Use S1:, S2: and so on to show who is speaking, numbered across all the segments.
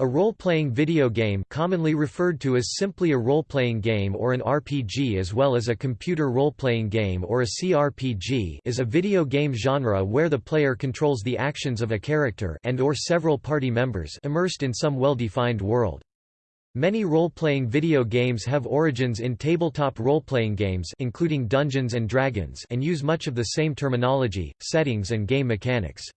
S1: A role-playing video game commonly referred to as simply a role-playing game or an RPG as well as a computer role-playing game or a CRPG is a video game genre where the player controls the actions of a character and or several party members immersed in some well-defined world. Many role-playing video games have origins in tabletop role-playing games including Dungeons & Dragons and use much of the same terminology, settings and game mechanics.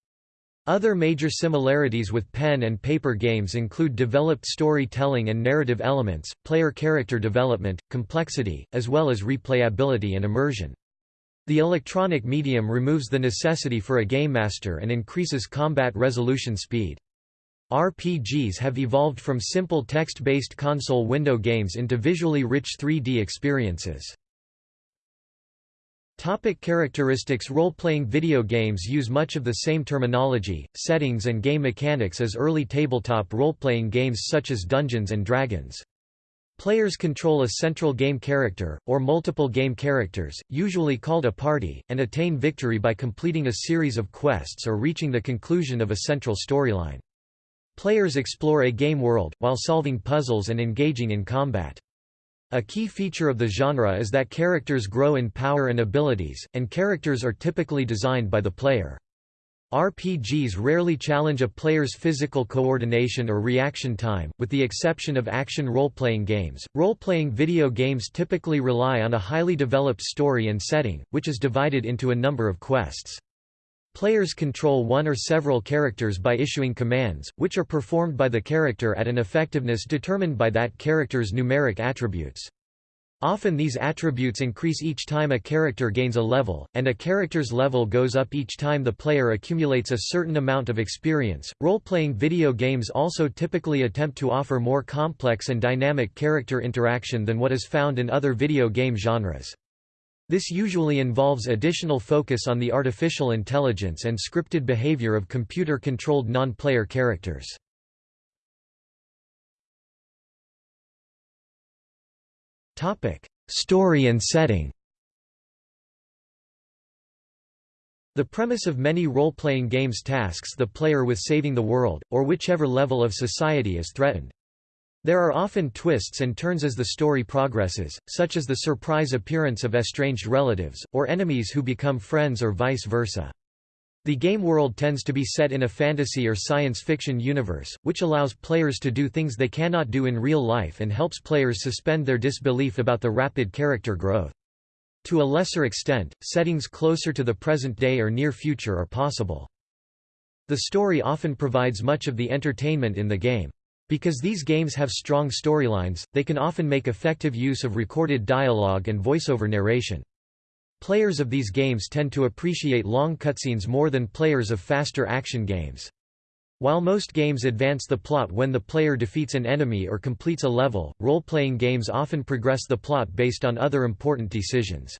S1: Other major similarities with pen and paper games include developed storytelling and narrative elements, player character development, complexity, as well as replayability and immersion. The electronic medium removes the necessity for a game master and increases combat resolution speed. RPGs have evolved from simple text-based console window games into visually rich 3D experiences. Topic characteristics Role-playing video games use much of the same terminology, settings and game mechanics as early tabletop role-playing games such as Dungeons & Dragons. Players control a central game character, or multiple game characters, usually called a party, and attain victory by completing a series of quests or reaching the conclusion of a central storyline. Players explore a game world, while solving puzzles and engaging in combat. A key feature of the genre is that characters grow in power and abilities, and characters are typically designed by the player. RPGs rarely challenge a player's physical coordination or reaction time, with the exception of action role-playing games. Role-playing video games typically rely on a highly developed story and setting, which is divided into a number of quests. Players control one or several characters by issuing commands, which are performed by the character at an effectiveness determined by that character's numeric attributes. Often these attributes increase each time a character gains a level, and a character's level goes up each time the player accumulates a certain amount of experience. Role-playing video games also typically attempt to offer more complex and dynamic character interaction than what is found in other video game genres. This usually involves additional focus on the artificial intelligence and scripted behavior of computer-controlled non-player characters. Story and setting The premise of many role-playing games tasks the player with saving the world, or whichever level of society is threatened. There are often twists and turns as the story progresses, such as the surprise appearance of estranged relatives, or enemies who become friends or vice versa. The game world tends to be set in a fantasy or science fiction universe, which allows players to do things they cannot do in real life and helps players suspend their disbelief about the rapid character growth. To a lesser extent, settings closer to the present day or near future are possible. The story often provides much of the entertainment in the game. Because these games have strong storylines, they can often make effective use of recorded dialogue and voiceover narration. Players of these games tend to appreciate long cutscenes more than players of faster action games. While most games advance the plot when the player defeats an enemy or completes a level, role-playing games often progress the plot based on other important decisions.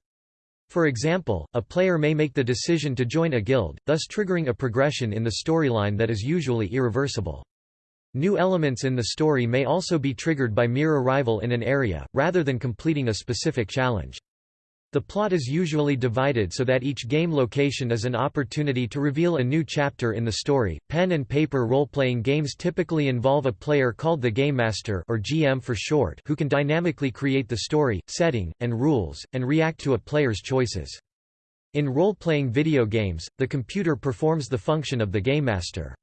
S1: For example, a player may make the decision to join a guild, thus triggering a progression in the storyline that is usually irreversible. New elements in the story may also be triggered by mere arrival in an area, rather than completing a specific challenge. The plot is usually divided so that each game location is an opportunity to reveal a new chapter in the story. Pen and paper role-playing games typically involve a player called the Game Master or GM for short who can dynamically create the story, setting, and rules, and react to a player's choices. In role-playing video games, the computer performs the function of the Game Master.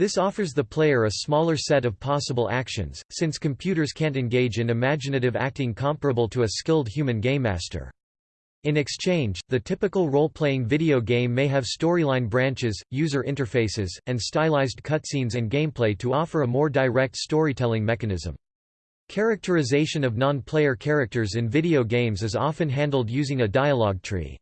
S1: This offers the player a smaller set of possible actions, since computers can't engage in imaginative acting comparable to a skilled human game master. In exchange, the typical role-playing video game may have storyline branches, user interfaces, and stylized cutscenes and gameplay to offer a more direct storytelling mechanism. Characterization of non-player characters in video games is often handled using a dialogue tree.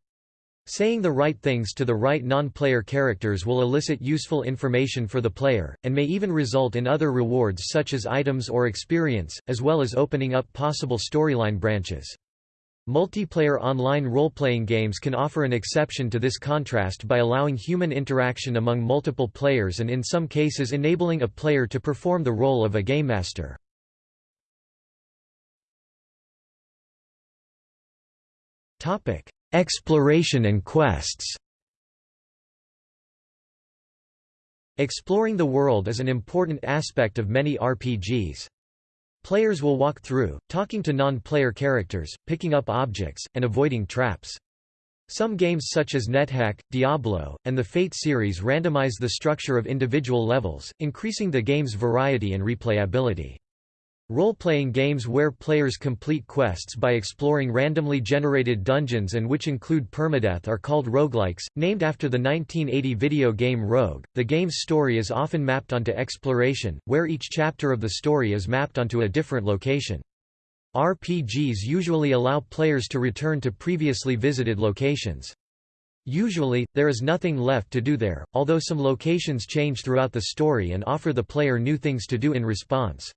S1: Saying the right things to the right non-player characters will elicit useful information for the player, and may even result in other rewards such as items or experience, as well as opening up possible storyline branches. Multiplayer online role-playing games can offer an exception to this contrast by allowing human interaction among multiple players and in some cases enabling a player to perform the role of a game master. Topic: Exploration and quests Exploring the world is an important aspect of many RPGs. Players will walk through, talking to non-player characters, picking up objects, and avoiding traps. Some games such as NetHack, Diablo, and the Fate series randomize the structure of individual levels, increasing the game's variety and replayability. Role-playing games where players complete quests by exploring randomly generated dungeons and which include permadeath are called roguelikes, named after the 1980 video game Rogue. The game's story is often mapped onto exploration, where each chapter of the story is mapped onto a different location. RPGs usually allow players to return to previously visited locations. Usually, there is nothing left to do there, although some locations change throughout the story and offer the player new things to do in response.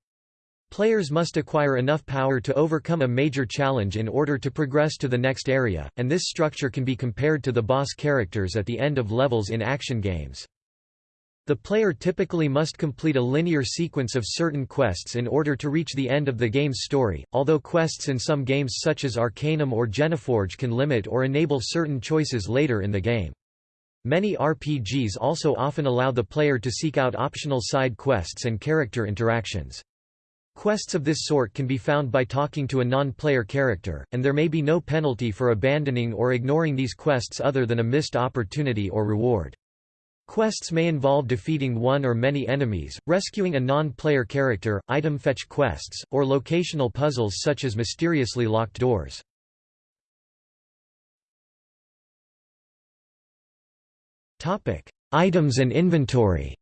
S1: Players must acquire enough power to overcome a major challenge in order to progress to the next area, and this structure can be compared to the boss characters at the end of levels in action games. The player typically must complete a linear sequence of certain quests in order to reach the end of the game's story, although quests in some games such as Arcanum or Geneforge can limit or enable certain choices later in the game. Many RPGs also often allow the player to seek out optional side quests and character interactions. Quests of this sort can be found by talking to a non-player character, and there may be no penalty for abandoning or ignoring these quests other than a missed opportunity or reward. Quests may involve defeating one or many enemies, rescuing a non-player character, item fetch quests, or locational puzzles such as mysteriously locked doors. Items and inventory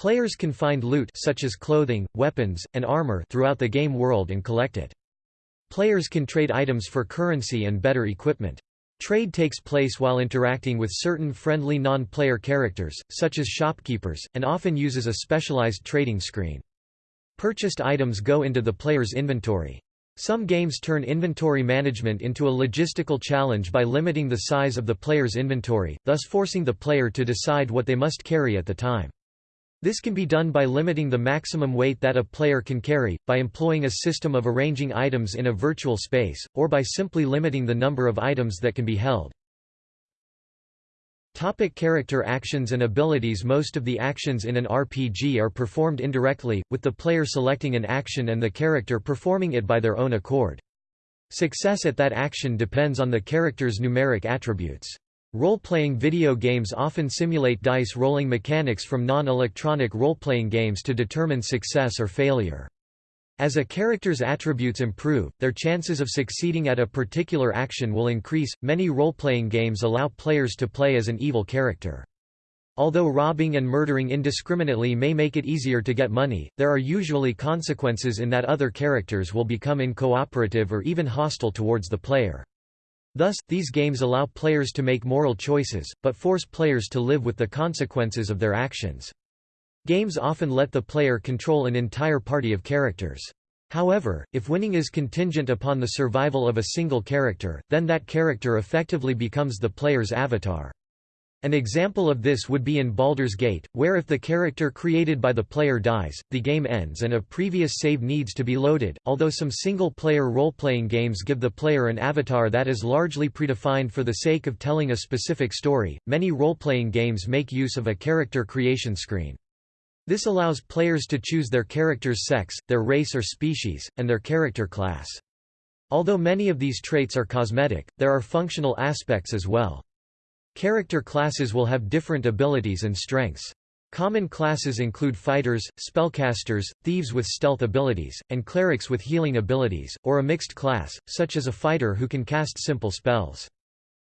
S1: Players can find loot such as clothing, weapons, and armor throughout the game world and collect it. Players can trade items for currency and better equipment. Trade takes place while interacting with certain friendly non-player characters, such as shopkeepers, and often uses a specialized trading screen. Purchased items go into the player's inventory. Some games turn inventory management into a logistical challenge by limiting the size of the player's inventory, thus forcing the player to decide what they must carry at the time. This can be done by limiting the maximum weight that a player can carry, by employing a system of arranging items in a virtual space, or by simply limiting the number of items that can be held. Topic character actions and abilities Most of the actions in an RPG are performed indirectly, with the player selecting an action and the character performing it by their own accord. Success at that action depends on the character's numeric attributes. Role-playing video games often simulate dice rolling mechanics from non-electronic role-playing games to determine success or failure. As a character's attributes improve, their chances of succeeding at a particular action will increase. Many role-playing games allow players to play as an evil character. Although robbing and murdering indiscriminately may make it easier to get money, there are usually consequences in that other characters will become uncooperative or even hostile towards the player. Thus, these games allow players to make moral choices, but force players to live with the consequences of their actions. Games often let the player control an entire party of characters. However, if winning is contingent upon the survival of a single character, then that character effectively becomes the player's avatar. An example of this would be in Baldur's Gate, where if the character created by the player dies, the game ends and a previous save needs to be loaded. Although some single-player role-playing games give the player an avatar that is largely predefined for the sake of telling a specific story, many role-playing games make use of a character creation screen. This allows players to choose their character's sex, their race or species, and their character class. Although many of these traits are cosmetic, there are functional aspects as well. Character classes will have different abilities and strengths. Common classes include fighters, spellcasters, thieves with stealth abilities, and clerics with healing abilities, or a mixed class, such as a fighter who can cast simple spells.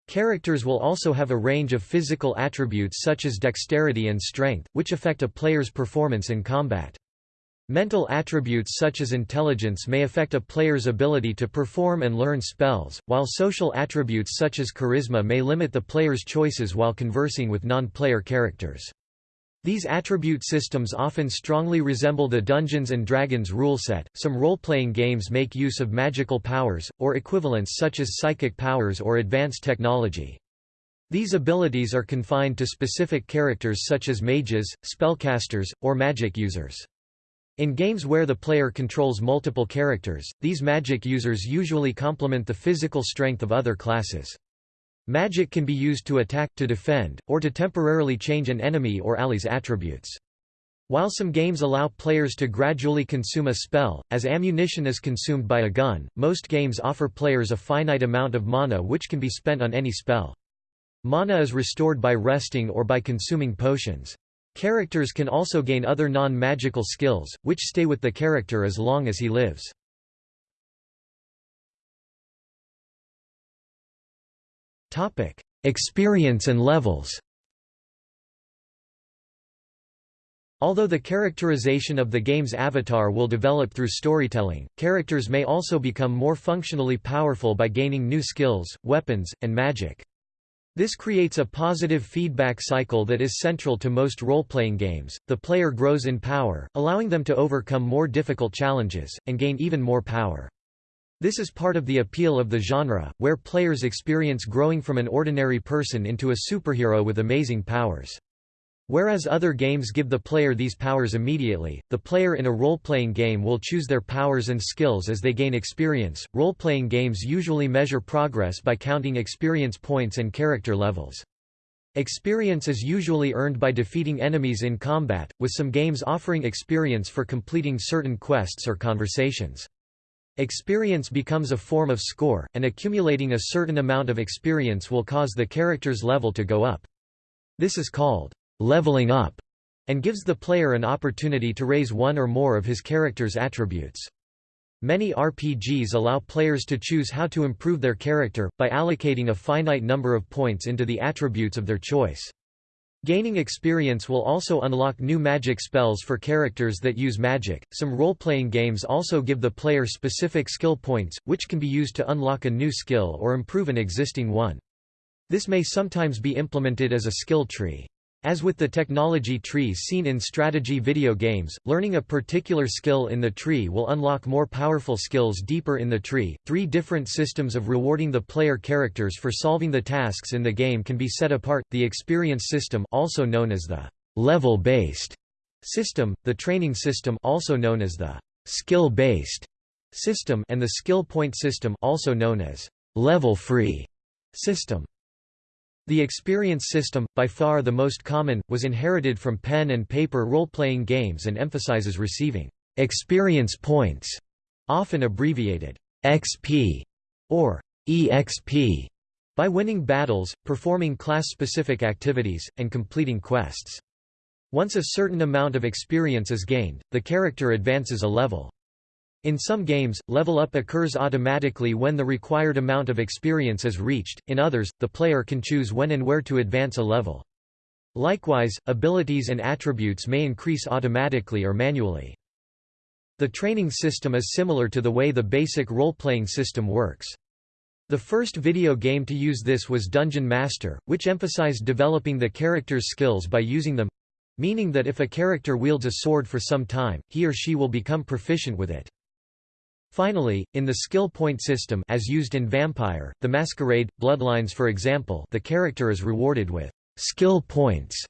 S1: Characters will also have a range of physical attributes such as dexterity and strength, which affect a player's performance in combat. Mental attributes such as intelligence may affect a player's ability to perform and learn spells, while social attributes such as charisma may limit the player's choices while conversing with non-player characters. These attribute systems often strongly resemble the Dungeons & Dragons rule set. Some role-playing games make use of magical powers, or equivalents such as psychic powers or advanced technology. These abilities are confined to specific characters such as mages, spellcasters, or magic users. In games where the player controls multiple characters, these magic users usually complement the physical strength of other classes. Magic can be used to attack, to defend, or to temporarily change an enemy or ally's attributes. While some games allow players to gradually consume a spell, as ammunition is consumed by a gun, most games offer players a finite amount of mana which can be spent on any spell. Mana is restored by resting or by consuming potions. Characters can also gain other non-magical skills, which stay with the character as long as he lives. Experience and levels Although the characterization of the game's avatar will develop through storytelling, characters may also become more functionally powerful by gaining new skills, weapons, and magic. This creates a positive feedback cycle that is central to most role-playing games. The player grows in power, allowing them to overcome more difficult challenges, and gain even more power. This is part of the appeal of the genre, where players experience growing from an ordinary person into a superhero with amazing powers. Whereas other games give the player these powers immediately, the player in a role-playing game will choose their powers and skills as they gain experience. Role-playing games usually measure progress by counting experience points and character levels. Experience is usually earned by defeating enemies in combat, with some games offering experience for completing certain quests or conversations. Experience becomes a form of score, and accumulating a certain amount of experience will cause the character's level to go up. This is called leveling up, and gives the player an opportunity to raise one or more of his character's attributes. Many RPGs allow players to choose how to improve their character, by allocating a finite number of points into the attributes of their choice. Gaining experience will also unlock new magic spells for characters that use magic. Some role-playing games also give the player specific skill points, which can be used to unlock a new skill or improve an existing one. This may sometimes be implemented as a skill tree. As with the technology trees seen in strategy video games, learning a particular skill in the tree will unlock more powerful skills deeper in the tree. Three different systems of rewarding the player characters for solving the tasks in the game can be set apart: the experience system, also known as the level-based system, the training system, also known as the skill-based system, and the skill point system, also known as level-free system. The experience system, by far the most common, was inherited from pen and paper role-playing games and emphasizes receiving experience points, often abbreviated XP or EXP, by winning battles, performing class-specific activities, and completing quests. Once a certain amount of experience is gained, the character advances a level. In some games, level up occurs automatically when the required amount of experience is reached, in others, the player can choose when and where to advance a level. Likewise, abilities and attributes may increase automatically or manually. The training system is similar to the way the basic role-playing system works. The first video game to use this was Dungeon Master, which emphasized developing the character's skills by using them—meaning that if a character wields a sword for some time, he or she will become proficient with it. Finally, in the skill point system as used in Vampire, the Masquerade, Bloodlines for example the character is rewarded with skill points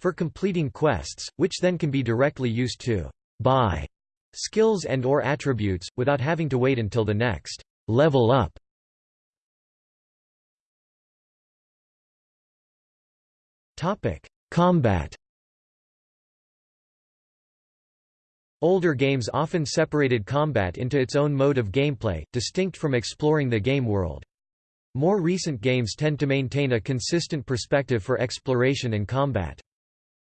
S1: for completing quests, which then can be directly used to buy skills and or attributes, without having to wait until the next level up. Combat Older games often separated combat into its own mode of gameplay, distinct from exploring the game world. More recent games tend to maintain a consistent perspective for exploration and combat.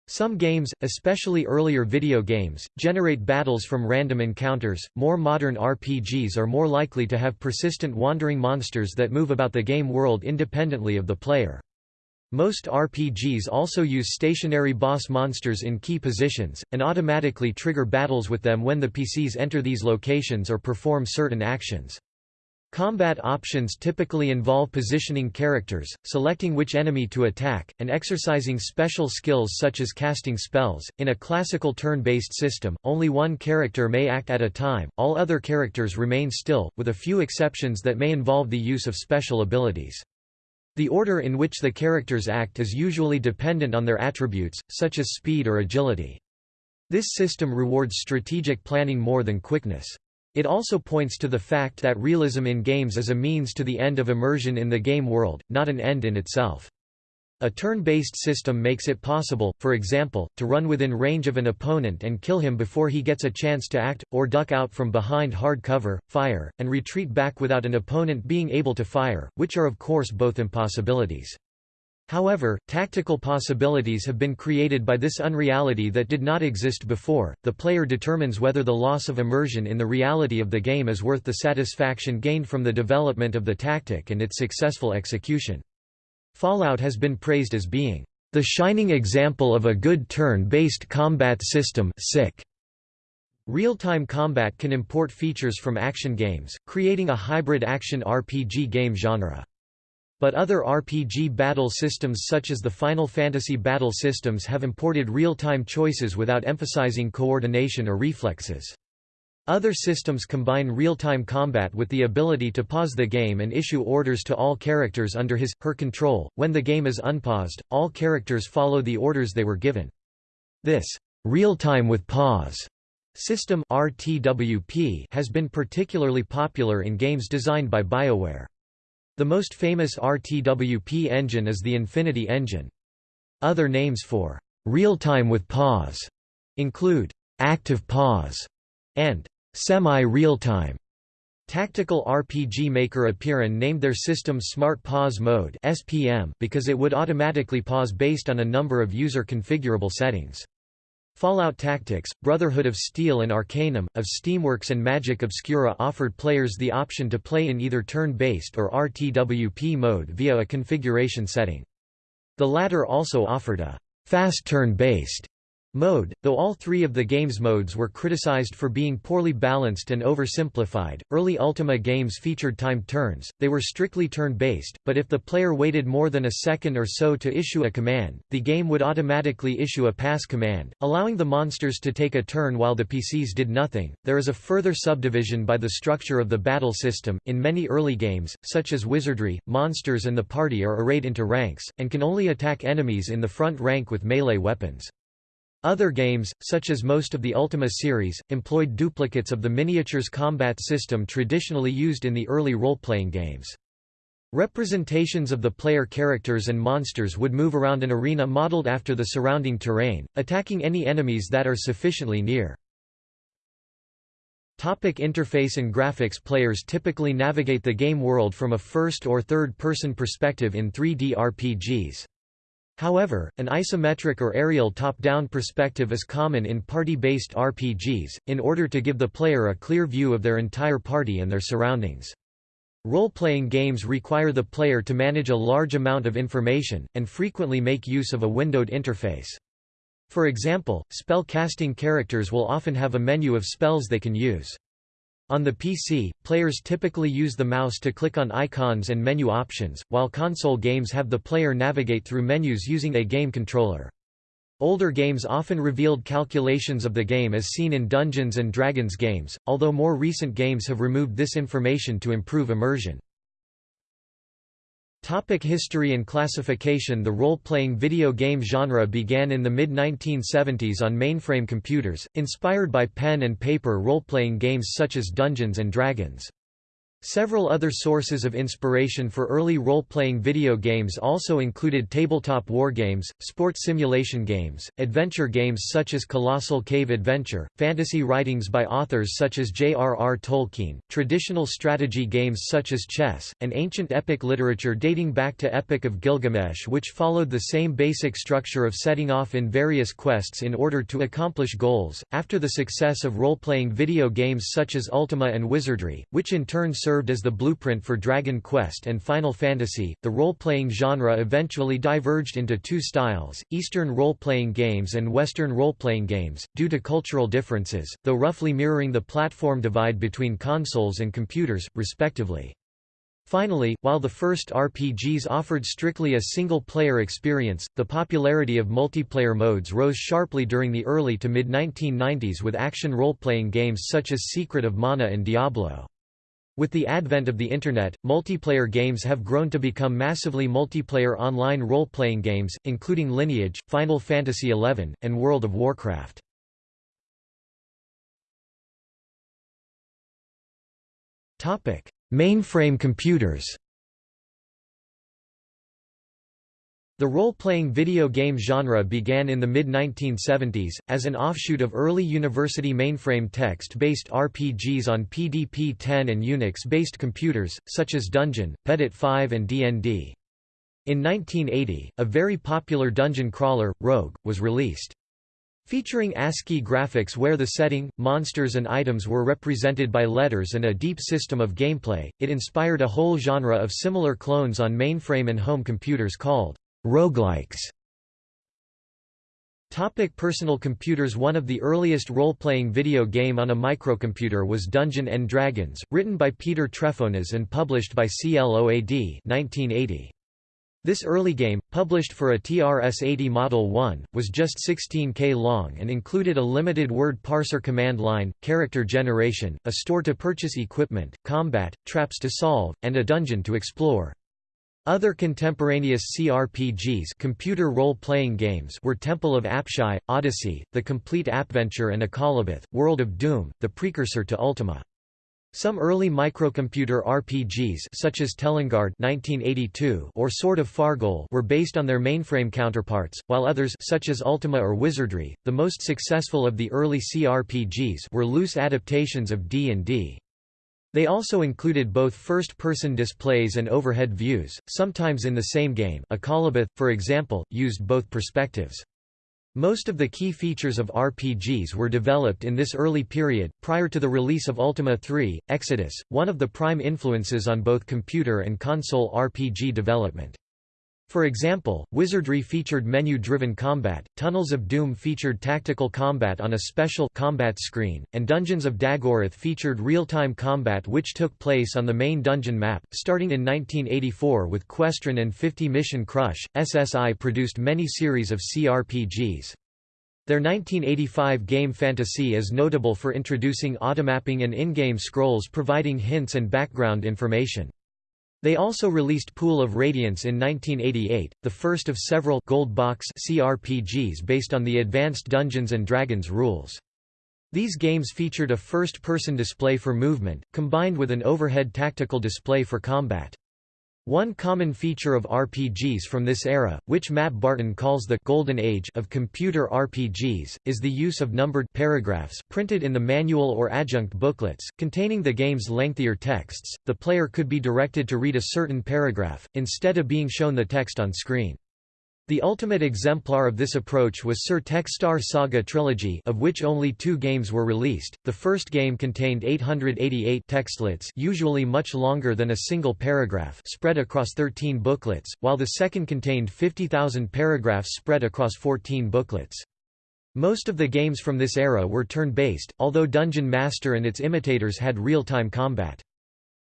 S1: Some games, especially earlier video games, generate battles from random encounters. More modern RPGs are more likely to have persistent wandering monsters that move about the game world independently of the player. Most RPGs also use stationary boss monsters in key positions, and automatically trigger battles with them when the PCs enter these locations or perform certain actions. Combat options typically involve positioning characters, selecting which enemy to attack, and exercising special skills such as casting spells. In a classical turn-based system, only one character may act at a time, all other characters remain still, with a few exceptions that may involve the use of special abilities. The order in which the characters act is usually dependent on their attributes, such as speed or agility. This system rewards strategic planning more than quickness. It also points to the fact that realism in games is a means to the end of immersion in the game world, not an end in itself. A turn-based system makes it possible, for example, to run within range of an opponent and kill him before he gets a chance to act, or duck out from behind hard cover, fire, and retreat back without an opponent being able to fire, which are of course both impossibilities. However, tactical possibilities have been created by this unreality that did not exist before. The player determines whether the loss of immersion in the reality of the game is worth the satisfaction gained from the development of the tactic and its successful execution. Fallout has been praised as being the shining example of a good turn-based combat system Real-time combat can import features from action games, creating a hybrid action RPG game genre. But other RPG battle systems such as the Final Fantasy battle systems have imported real-time choices without emphasizing coordination or reflexes. Other systems combine real-time combat with the ability to pause the game and issue orders to all characters under his, her control. When the game is unpaused, all characters follow the orders they were given. This real-time with pause system RTWP has been particularly popular in games designed by BioWare. The most famous RTWP engine is the Infinity engine. Other names for real-time with pause include active pause and semi-real-time. Tactical RPG maker Apeiron named their system Smart Pause Mode (SPM) because it would automatically pause based on a number of user configurable settings. Fallout Tactics, Brotherhood of Steel and Arcanum, of Steamworks and Magick Obscura offered players the option to play in either turn-based or RTWP mode via a configuration setting. The latter also offered a fast turn-based Mode, though all three of the game's modes were criticized for being poorly balanced and oversimplified, early Ultima games featured timed turns, they were strictly turn-based, but if the player waited more than a second or so to issue a command, the game would automatically issue a pass command, allowing the monsters to take a turn while the PCs did nothing. There is a further subdivision by the structure of the battle system. In many early games, such as Wizardry, monsters and the party are arrayed into ranks, and can only attack enemies in the front rank with melee weapons. Other games, such as most of the Ultima series, employed duplicates of the miniatures combat system traditionally used in the early role-playing games. Representations of the player characters and monsters would move around an arena modeled after the surrounding terrain, attacking any enemies that are sufficiently near. Topic interface and graphics Players typically navigate the game world from a first- or third-person perspective in 3D RPGs. However, an isometric or aerial top-down perspective is common in party-based RPGs, in order to give the player a clear view of their entire party and their surroundings. Role-playing games require the player to manage a large amount of information, and frequently make use of a windowed interface. For example, spell-casting characters will often have a menu of spells they can use. On the PC, players typically use the mouse to click on icons and menu options, while console games have the player navigate through menus using a game controller. Older games often revealed calculations of the game as seen in Dungeons & Dragons games, although more recent games have removed this information to improve immersion. Topic history and classification The role-playing video game genre began in the mid-1970s on mainframe computers, inspired by pen and paper role-playing games such as Dungeons & Dragons. Several other sources of inspiration for early role-playing video games also included tabletop wargames, sports simulation games, adventure games such as Colossal Cave Adventure, fantasy writings by authors such as J.R.R. Tolkien, traditional strategy games such as chess, and ancient epic literature dating back to Epic of Gilgamesh which followed the same basic structure of setting off in various quests in order to accomplish goals. After the success of role-playing video games such as Ultima and Wizardry, which in turn served served as the blueprint for Dragon Quest and Final Fantasy. The role-playing genre eventually diverged into two styles, Eastern role-playing games and Western role-playing games, due to cultural differences, though roughly mirroring the platform divide between consoles and computers, respectively. Finally, while the first RPGs offered strictly a single-player experience, the popularity of multiplayer modes rose sharply during the early to mid-1990s with action role-playing games such as Secret of Mana and Diablo. With the advent of the Internet, multiplayer games have grown to become massively multiplayer online role-playing games, including Lineage, Final Fantasy XI, and World of Warcraft. Mainframe computers The role-playing video game genre began in the mid-1970s, as an offshoot of early university mainframe text-based RPGs on PDP-10 and Unix-based computers, such as Dungeon, pedit5 and D&D. In 1980, a very popular dungeon crawler, Rogue, was released. Featuring ASCII graphics where the setting, monsters and items were represented by letters and a deep system of gameplay, it inspired a whole genre of similar clones on mainframe and home computers called Roguelikes Topic personal computers One of the earliest role-playing video game on a microcomputer was Dungeon & Dragons, written by Peter Trefonas and published by CLOAD 1980. This early game, published for a TRS-80 Model 1, was just 16K long and included a limited word parser command line, character generation, a store to purchase equipment, combat, traps to solve, and a dungeon to explore. Other contemporaneous CRPGs computer role-playing games were Temple of Apshai, Odyssey, The Compleat Apventure and Akalabeth, World of Doom, the precursor to Ultima. Some early microcomputer RPGs such as Telengard 1982 or Sword of Fargoal were based on their mainframe counterparts, while others such as Ultima or Wizardry, the most successful of the early CRPGs were loose adaptations of D&D. They also included both first-person displays and overhead views, sometimes in the same game a Akalabeth, for example, used both perspectives. Most of the key features of RPGs were developed in this early period, prior to the release of Ultima 3, Exodus, one of the prime influences on both computer and console RPG development. For example, Wizardry featured menu-driven combat, Tunnels of Doom featured tactical combat on a special combat screen, and Dungeons of Daggorath featured real-time combat which took place on the main dungeon map. Starting in 1984 with Questron and 50 Mission Crush, SSI produced many series of CRPGs. Their 1985 game Phantasie is notable for introducing automapping and in-game scrolls providing hints and background information. They also released Pool of Radiance in 1988, the first of several gold box CRPGs based on the advanced Dungeons & Dragons rules. These games featured a first-person display for movement, combined with an overhead tactical display for combat. One common feature of RPGs from this era, which Matt Barton calls the «golden age» of computer RPGs, is the use of numbered paragraphs printed in the manual or adjunct booklets, containing the game's lengthier texts. The player could be directed to read a certain paragraph, instead of being shown the text on screen. The ultimate exemplar of this approach was Sir Techstar Saga Trilogy of which only two games were released. The first game contained 888 textlets usually much longer than a single paragraph spread across 13 booklets, while the second contained 50,000 paragraphs spread across 14 booklets. Most of the games from this era were turn-based, although Dungeon Master and its imitators had real-time combat.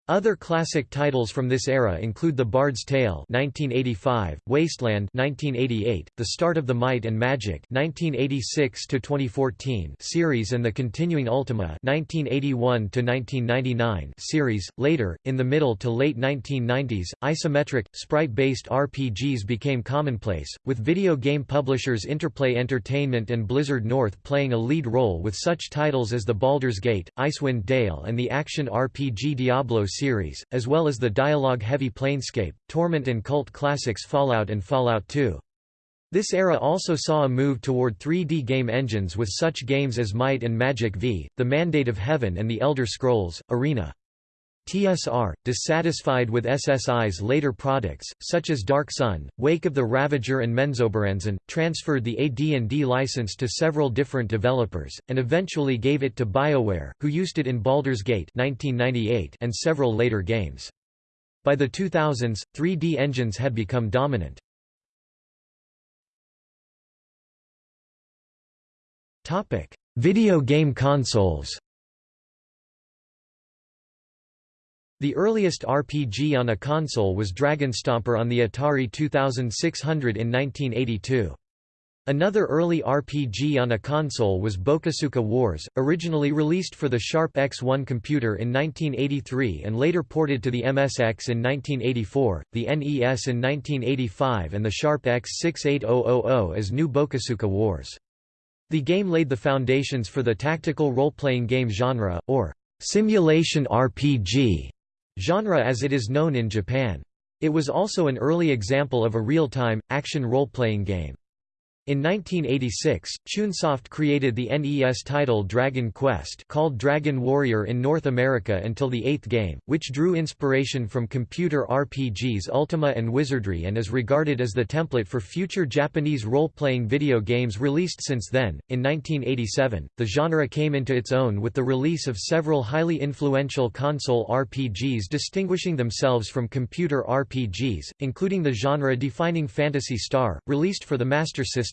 S1: Other classic titles from this era include The Bard's Tale (1985), Wasteland (1988), The Start of the Might and Magic (1986 2014) series, and the continuing Ultima (1981 1999) series. Later, in the middle to late 1990s, isometric, sprite-based RPGs became commonplace, with video game publishers Interplay Entertainment and Blizzard North playing a lead role with such titles as The Baldur's Gate, Icewind Dale, and the action RPG Diablo series, as well as the dialogue-heavy Planescape, Torment and cult classics Fallout and Fallout 2. This era also saw a move toward 3D game engines with such games as Might and Magic V, The Mandate of Heaven and The Elder Scrolls, Arena. TSR, dissatisfied with SSI's later products, such as Dark Sun, Wake of the Ravager and Menzoberranzan, transferred the AD&D license to several different developers, and eventually gave it to BioWare, who used it in Baldur's Gate 1998 and several later games. By the 2000s, 3D engines had become dominant. Video game consoles The earliest RPG on a console was Dragonstomper on the Atari 2600 in 1982. Another early RPG on a console was Bokosuka Wars, originally released for the Sharp X1 computer in 1983 and later ported to the MSX in 1984, the NES in 1985 and the Sharp X68000 as New Bokosuka Wars. The game laid the foundations for the tactical role-playing game genre, or simulation RPG genre as it is known in Japan. It was also an early example of a real-time, action role-playing game. In 1986, Chunsoft created the NES title Dragon Quest called Dragon Warrior in North America until the eighth game, which drew inspiration from computer RPGs Ultima and Wizardry and is regarded as the template for future Japanese role-playing video games released since then. In 1987, the genre came into its own with the release of several highly influential console RPGs distinguishing themselves from computer RPGs, including the genre-defining Phantasy Star, released for the Master System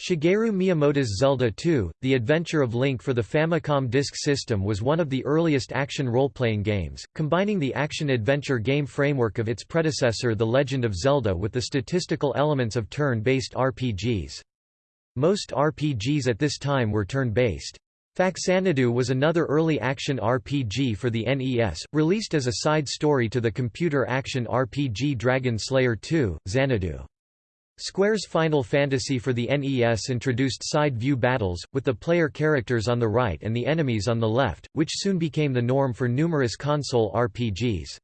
S1: Shigeru Miyamoto's Zelda 2, The Adventure of Link for the Famicom Disk System was one of the earliest action role-playing games, combining the action-adventure game framework of its predecessor The Legend of Zelda with the statistical elements of turn-based RPGs. Most RPGs at this time were turn-based. Faxanadu was another early action RPG for the NES, released as a side story to the computer action RPG Dragon Slayer 2, Xanadu. Square's Final Fantasy for the NES introduced side-view battles, with the player characters on the right and the enemies on the left, which soon became the norm for numerous console RPGs.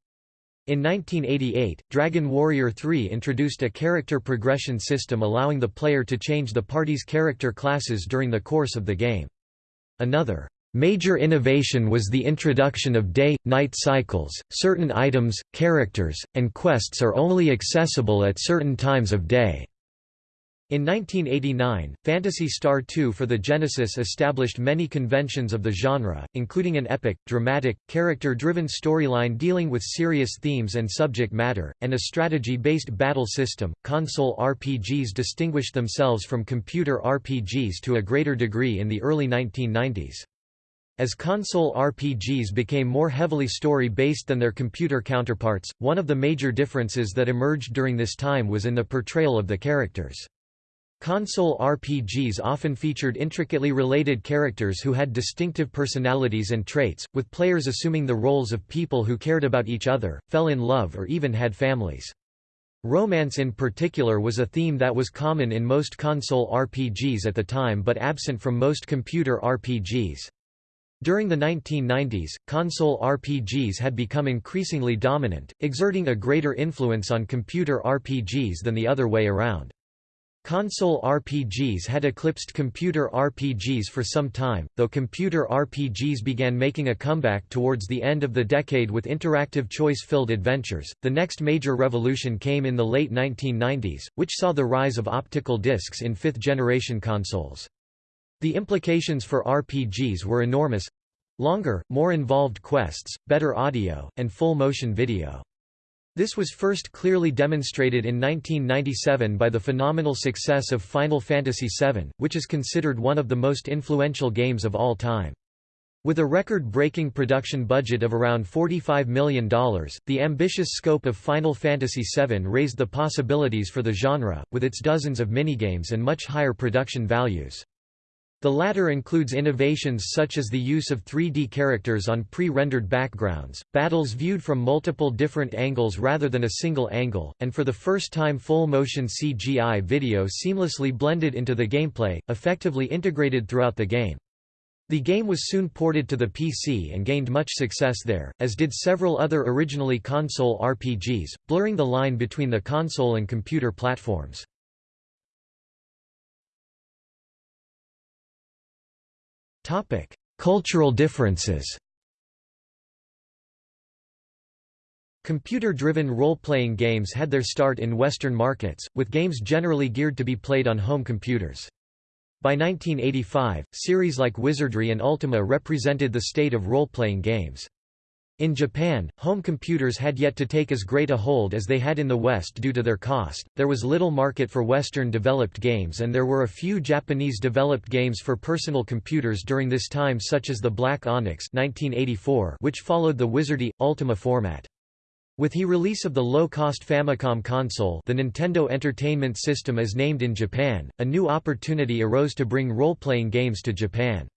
S1: In 1988, Dragon Warrior III introduced a character progression system allowing the player to change the party's character classes during the course of the game. Another Major innovation was the introduction of day-night cycles, certain items, characters, and quests are only accessible at certain times of day. In 1989, Phantasy Star 2 for the Genesis established many conventions of the genre, including an epic, dramatic, character-driven storyline dealing with serious themes and subject matter, and a strategy-based battle system. Console RPGs distinguished themselves from computer RPGs to a greater degree in the early 1990s. As console RPGs became more heavily story-based than their computer counterparts, one of the major differences that emerged during this time was in the portrayal of the characters. Console RPGs often featured intricately related characters who had distinctive personalities and traits, with players assuming the roles of people who cared about each other, fell in love or even had families. Romance in particular was a theme that was common in most console RPGs at the time but absent from most computer RPGs. During the 1990s, console RPGs had become increasingly dominant, exerting a greater influence on computer RPGs than the other way around. Console RPGs had eclipsed computer RPGs for some time, though computer RPGs began making a comeback towards the end of the decade with interactive choice-filled adventures. The next major revolution came in the late 1990s, which saw the rise of optical discs in fifth-generation consoles. The implications for RPGs were enormous longer, more involved quests, better audio, and full motion video. This was first clearly demonstrated in 1997 by the phenomenal success of Final Fantasy VII, which is considered one of the most influential games of all time. With a record-breaking production budget of around $45 million, the ambitious scope of Final Fantasy VII raised the possibilities for the genre, with its dozens of minigames and much higher production values. The latter includes innovations such as the use of 3D characters on pre-rendered backgrounds, battles viewed from multiple different angles rather than a single angle, and for the first time full-motion CGI video seamlessly blended into the gameplay, effectively integrated throughout the game. The game was soon ported to the PC and gained much success there, as did several other originally console RPGs, blurring the line between the console and computer platforms. Topic: Cultural differences. Computer-driven role-playing games had their start in Western markets, with games generally geared to be played on home computers. By 1985, series like Wizardry and Ultima represented the state of role-playing games. In Japan, home computers had yet to take as great a hold as they had in the West due to their cost, there was little market for Western-developed games and there were a few Japanese-developed games for personal computers during this time such as the Black Onyx 1984 which followed the Wizardry, Ultima format. With the release of the low-cost Famicom console the Nintendo Entertainment System is named in Japan, a new opportunity arose to bring role-playing games to Japan.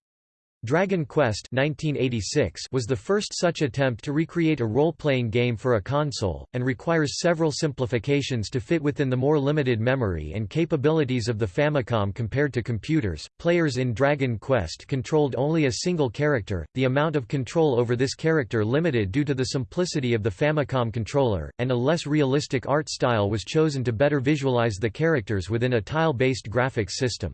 S1: Dragon Quest 1986 was the first such attempt to recreate a role-playing game for a console, and requires several simplifications to fit within the more limited memory and capabilities of the Famicom compared to computers. Players in Dragon Quest controlled only a single character, the amount of control over this character limited due to the simplicity of the Famicom controller, and a less realistic art style was chosen to better visualize the characters within a tile-based graphics system.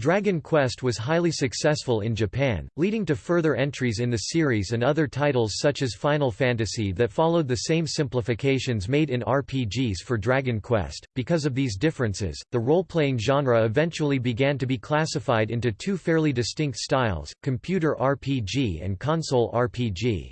S1: Dragon Quest was highly successful in Japan, leading to further entries in the series and other titles such as Final Fantasy that followed the same simplifications made in RPGs for Dragon Quest. Because of these differences, the role-playing genre eventually began to be classified into two fairly distinct styles, computer RPG and console RPG.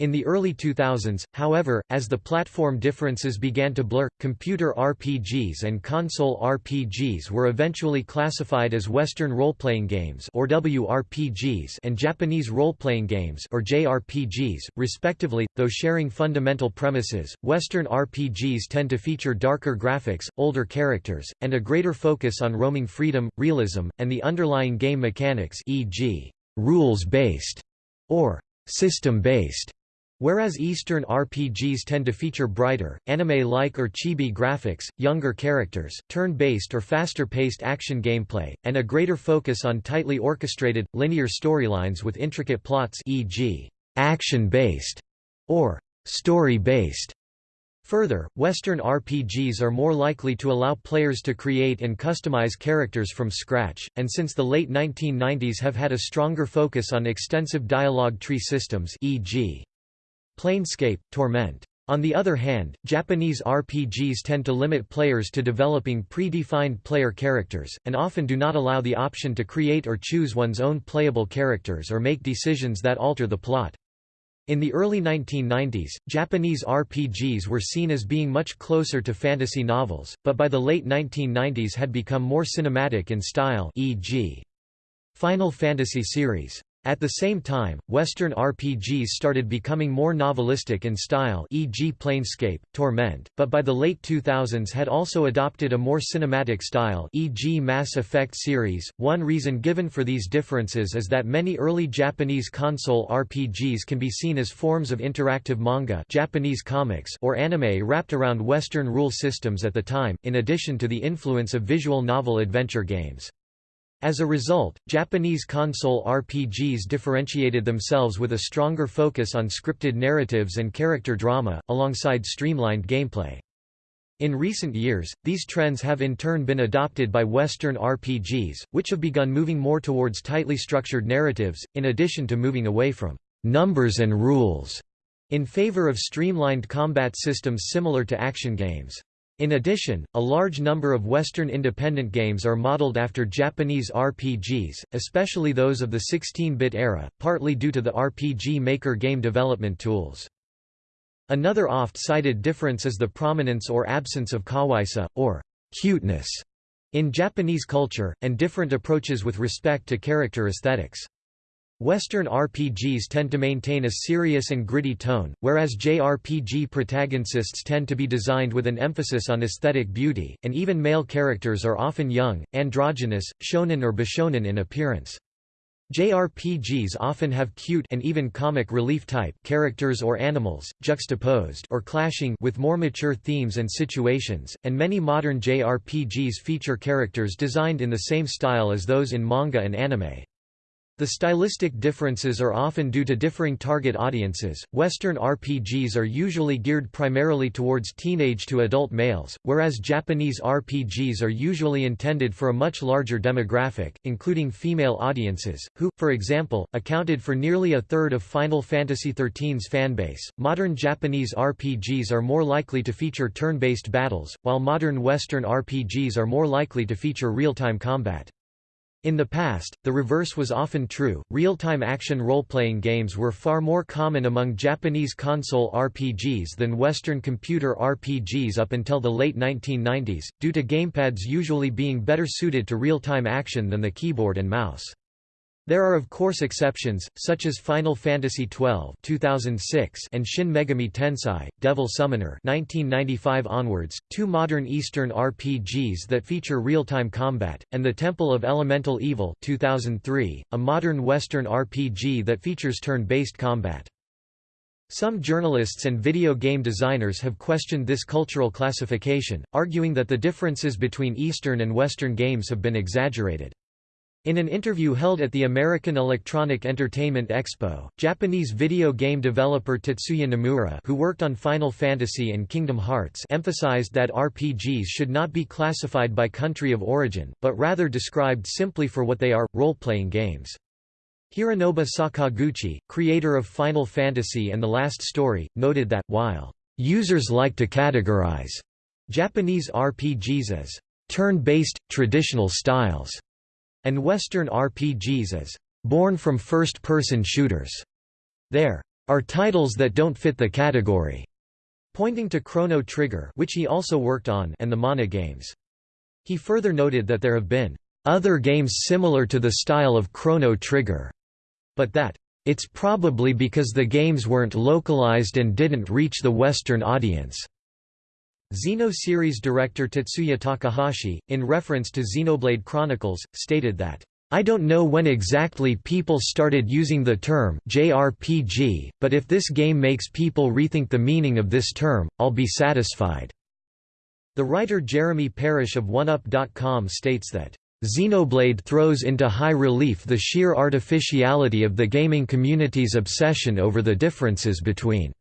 S1: In the early 2000s, however, as the platform differences began to blur, computer RPGs and console RPGs were eventually classified as Western role-playing games or WRPGs and Japanese role-playing games or JRPGs, respectively, though sharing fundamental premises. Western RPGs tend to feature darker graphics, older characters, and a greater focus on roaming freedom, realism, and the underlying game mechanics e.g., rules-based or system-based. Whereas Eastern RPGs tend to feature brighter, anime-like or chibi graphics, younger characters, turn-based or faster-paced action gameplay, and a greater focus on tightly orchestrated, linear storylines with intricate plots e.g., action-based or story-based. Further, Western RPGs are more likely to allow players to create and customize characters from scratch, and since the late 1990s have had a stronger focus on extensive dialogue tree systems e.g. Planescape, Torment. On the other hand, Japanese RPGs tend to limit players to developing pre-defined player characters, and often do not allow the option to create or choose one's own playable characters or make decisions that alter the plot. In the early 1990s, Japanese RPGs were seen as being much closer to fantasy novels, but by the late 1990s had become more cinematic in style e.g. Final Fantasy series. At the same time, Western RPGs started becoming more novelistic in style e.g. Planescape, Torment, but by the late 2000s had also adopted a more cinematic style e.g. Mass Effect series. One reason given for these differences is that many early Japanese console RPGs can be seen as forms of interactive manga Japanese comics or anime wrapped around Western rule systems at the time, in addition to the influence of visual novel adventure games. As a result, Japanese console RPGs differentiated themselves with a stronger focus on scripted narratives and character drama, alongside streamlined gameplay. In recent years, these trends have in turn been adopted by Western RPGs, which have begun moving more towards tightly structured narratives, in addition to moving away from numbers and rules in favor of streamlined combat systems similar to action games. In addition, a large number of Western independent games are modeled after Japanese RPGs, especially those of the 16-bit era, partly due to the RPG Maker game development tools. Another oft-cited difference is the prominence or absence of kawaii, or cuteness, in Japanese culture, and different approaches with respect to character aesthetics. Western RPGs tend to maintain a serious and gritty tone, whereas JRPG protagonists tend to be designed with an emphasis on aesthetic beauty, and even male characters are often young, androgynous, shonen or bishonen in appearance. JRPGs often have cute and even comic relief type characters or animals, juxtaposed or clashing with more mature themes and situations, and many modern JRPGs feature characters designed in the same style as those in manga and anime. The stylistic differences are often due to differing target audiences. Western RPGs are usually geared primarily towards teenage to adult males, whereas Japanese RPGs are usually intended for a much larger demographic, including female audiences, who, for example, accounted for nearly a third of Final Fantasy XIII's fanbase. Modern Japanese RPGs are more likely to feature turn based battles, while modern Western RPGs are more likely to feature real time combat. In the past, the reverse was often true. Real time action role playing games were far more common among Japanese console RPGs than Western computer RPGs up until the late 1990s, due to gamepads usually being better suited to real time action than the keyboard and mouse. There are of course exceptions, such as Final Fantasy XII 2006 and Shin Megami Tensei, Devil Summoner 1995 onwards, two modern Eastern RPGs that feature real-time combat, and The Temple of Elemental Evil 2003, a modern Western RPG that features turn-based combat. Some journalists and video game designers have questioned this cultural classification, arguing that the differences between Eastern and Western games have been exaggerated. In an interview held at the American Electronic Entertainment Expo, Japanese video game developer Tetsuya Nomura who worked on Final Fantasy and Kingdom Hearts emphasized that RPGs should not be classified by country of origin, but rather described simply for what they are, role-playing games. Hironobu Sakaguchi, creator of Final Fantasy and The Last Story, noted that, while users like to categorize Japanese RPGs as turn-based, traditional styles, and Western RPGs as born from first-person shooters. There are titles that don't fit the category, pointing to Chrono Trigger which he also worked on and the Mana games. He further noted that there have been other games similar to the style of Chrono Trigger, but that it's probably because the games weren't localized and didn't reach the Western audience. Xeno series director Tetsuya Takahashi, in reference to Xenoblade Chronicles, stated that, I don't know when exactly people started using the term JRPG, but if this game makes people rethink the meaning of this term, I'll be satisfied." The writer Jeremy Parish of 1UP.com states that, Xenoblade throws into high relief the sheer artificiality of the gaming community's obsession over the differences between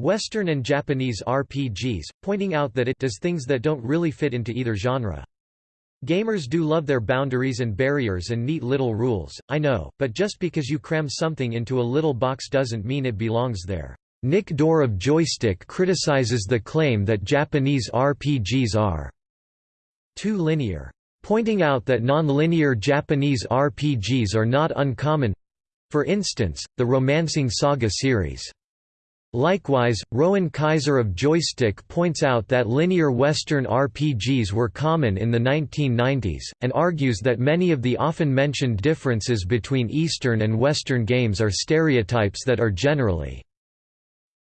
S1: Western and Japanese RPGs, pointing out that it does things that don't really fit into either genre. Gamers do love their boundaries and barriers and neat little rules, I know, but just because you cram something into a little box doesn't mean it belongs there. Nick Doerr of Joystiq criticizes the claim that Japanese RPGs are too linear, pointing out that non-linear Japanese RPGs are not uncommon—for instance, the Romancing Saga series. Likewise, Rowan Kaiser of Joystiq points out that linear Western RPGs were common in the 1990s, and argues that many of the often mentioned differences between Eastern and Western games are stereotypes that are generally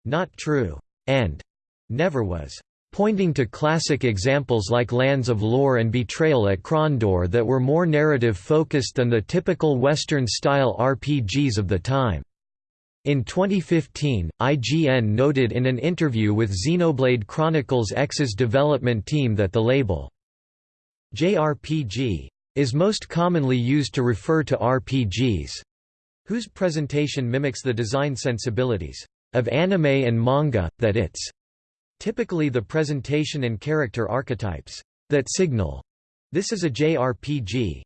S1: not true, and never was, pointing to classic examples like Lands of Lore and Betrayal at Krondor that were more narrative-focused than the typical Western-style RPGs of the time. In 2015, IGN noted in an interview with Xenoblade Chronicles X's development team that the label JRPG is most commonly used to refer to RPGs whose presentation mimics the design sensibilities of anime and manga, that it's typically the presentation and character archetypes that signal this is a JRPG.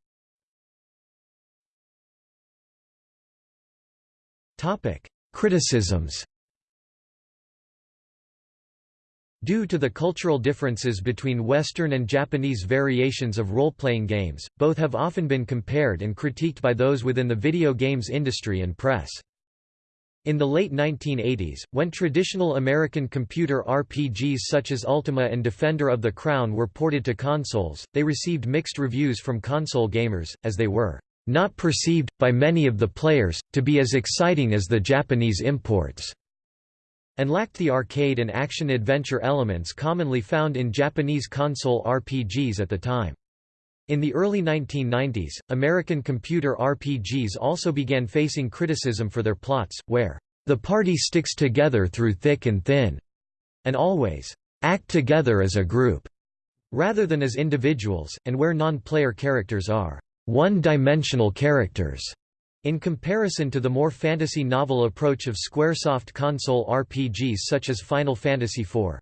S1: Criticisms Due to the cultural differences between Western and Japanese variations of role-playing games, both have often been compared and critiqued by those within the video games industry and press. In the late 1980s, when traditional American computer RPGs such as Ultima and Defender of the Crown were ported to consoles, they received mixed reviews from console gamers, as they were not perceived, by many of the players, to be as exciting as the Japanese imports, and lacked the arcade and action-adventure elements commonly found in Japanese console RPGs at the time. In the early 1990s, American computer RPGs also began facing criticism for their plots, where the party sticks together through thick and thin, and always act together as a group, rather than as individuals, and where non-player characters are one-dimensional characters, in comparison to the more fantasy novel approach of Squaresoft console RPGs such as Final Fantasy IV.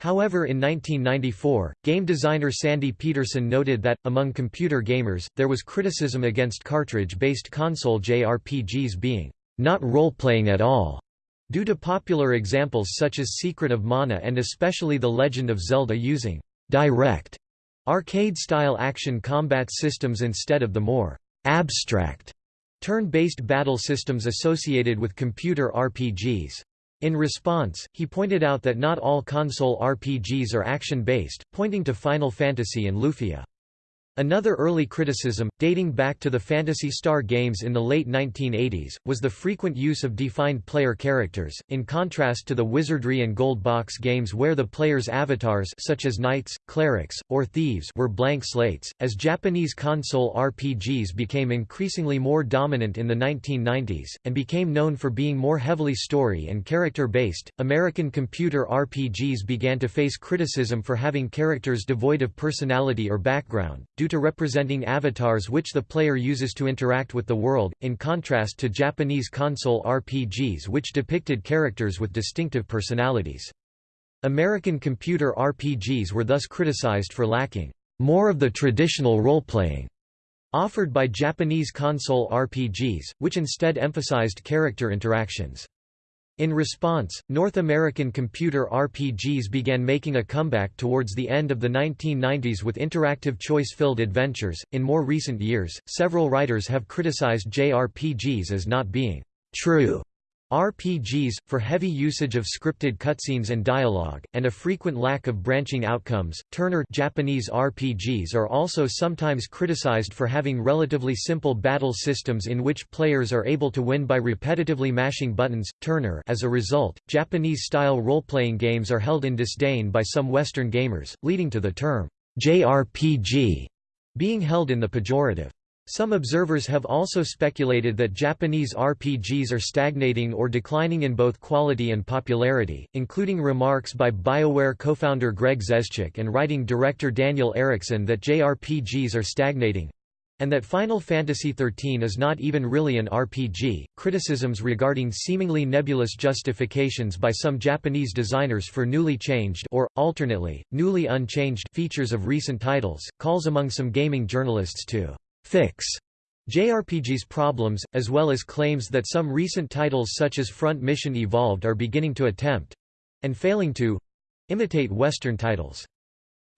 S1: However in 1994, game designer Sandy Petersen noted that, among computer gamers, there was criticism against cartridge-based console JRPGs being not role-playing at all, due to popular examples such as Secret of Mana and especially The Legend of Zelda using direct Arcade-style action combat systems instead of the more abstract turn-based battle systems associated with computer RPGs. In response, he pointed out that not all console RPGs are action-based, pointing to Final Fantasy and Lufia. Another early criticism, dating back to the Phantasy Star games in the late 1980s, was the frequent use of defined player characters, in contrast to the Wizardry and Gold Box games where the player's avatars such as knights, clerics, or thieves were blank slates. As Japanese console RPGs became increasingly more dominant in the 1990s, and became known for being more heavily story and character-based, American computer RPGs began to face criticism for having characters devoid of personality or background, due to representing avatars which the player uses to interact with the world, in contrast to Japanese console RPGs which depicted characters with distinctive personalities. American computer RPGs were thus criticized for lacking more of the traditional role-playing offered by Japanese console RPGs, which instead emphasized character interactions. In response, North American computer RPGs began making a comeback towards the end of the 1990s with interactive choice-filled adventures. In more recent years, several writers have criticized JRPGs as not being true RPGs, for heavy usage of scripted cutscenes and dialogue, and a frequent lack of branching outcomes. Turner Japanese RPGs are also sometimes criticized for having relatively simple battle systems in which players are able to win by repetitively mashing buttons. Turner As a result, Japanese-style role-playing games are held in disdain by some Western gamers, leading to the term JRPG being held in the pejorative. Some observers have also speculated that Japanese RPGs are stagnating or declining in both quality and popularity, including remarks by BioWare co-founder Greg Zeschuk and writing director Daniel Erickson that JRPGs are stagnating and that Final Fantasy XIII is not even really an RPG. Criticisms regarding seemingly nebulous justifications by some Japanese designers for newly changed or, alternately, newly unchanged features of recent titles, calls among some gaming journalists to fix JRPG's problems, as well as claims that some recent titles such as Front Mission Evolved are beginning to attempt—and failing to—imitate Western titles.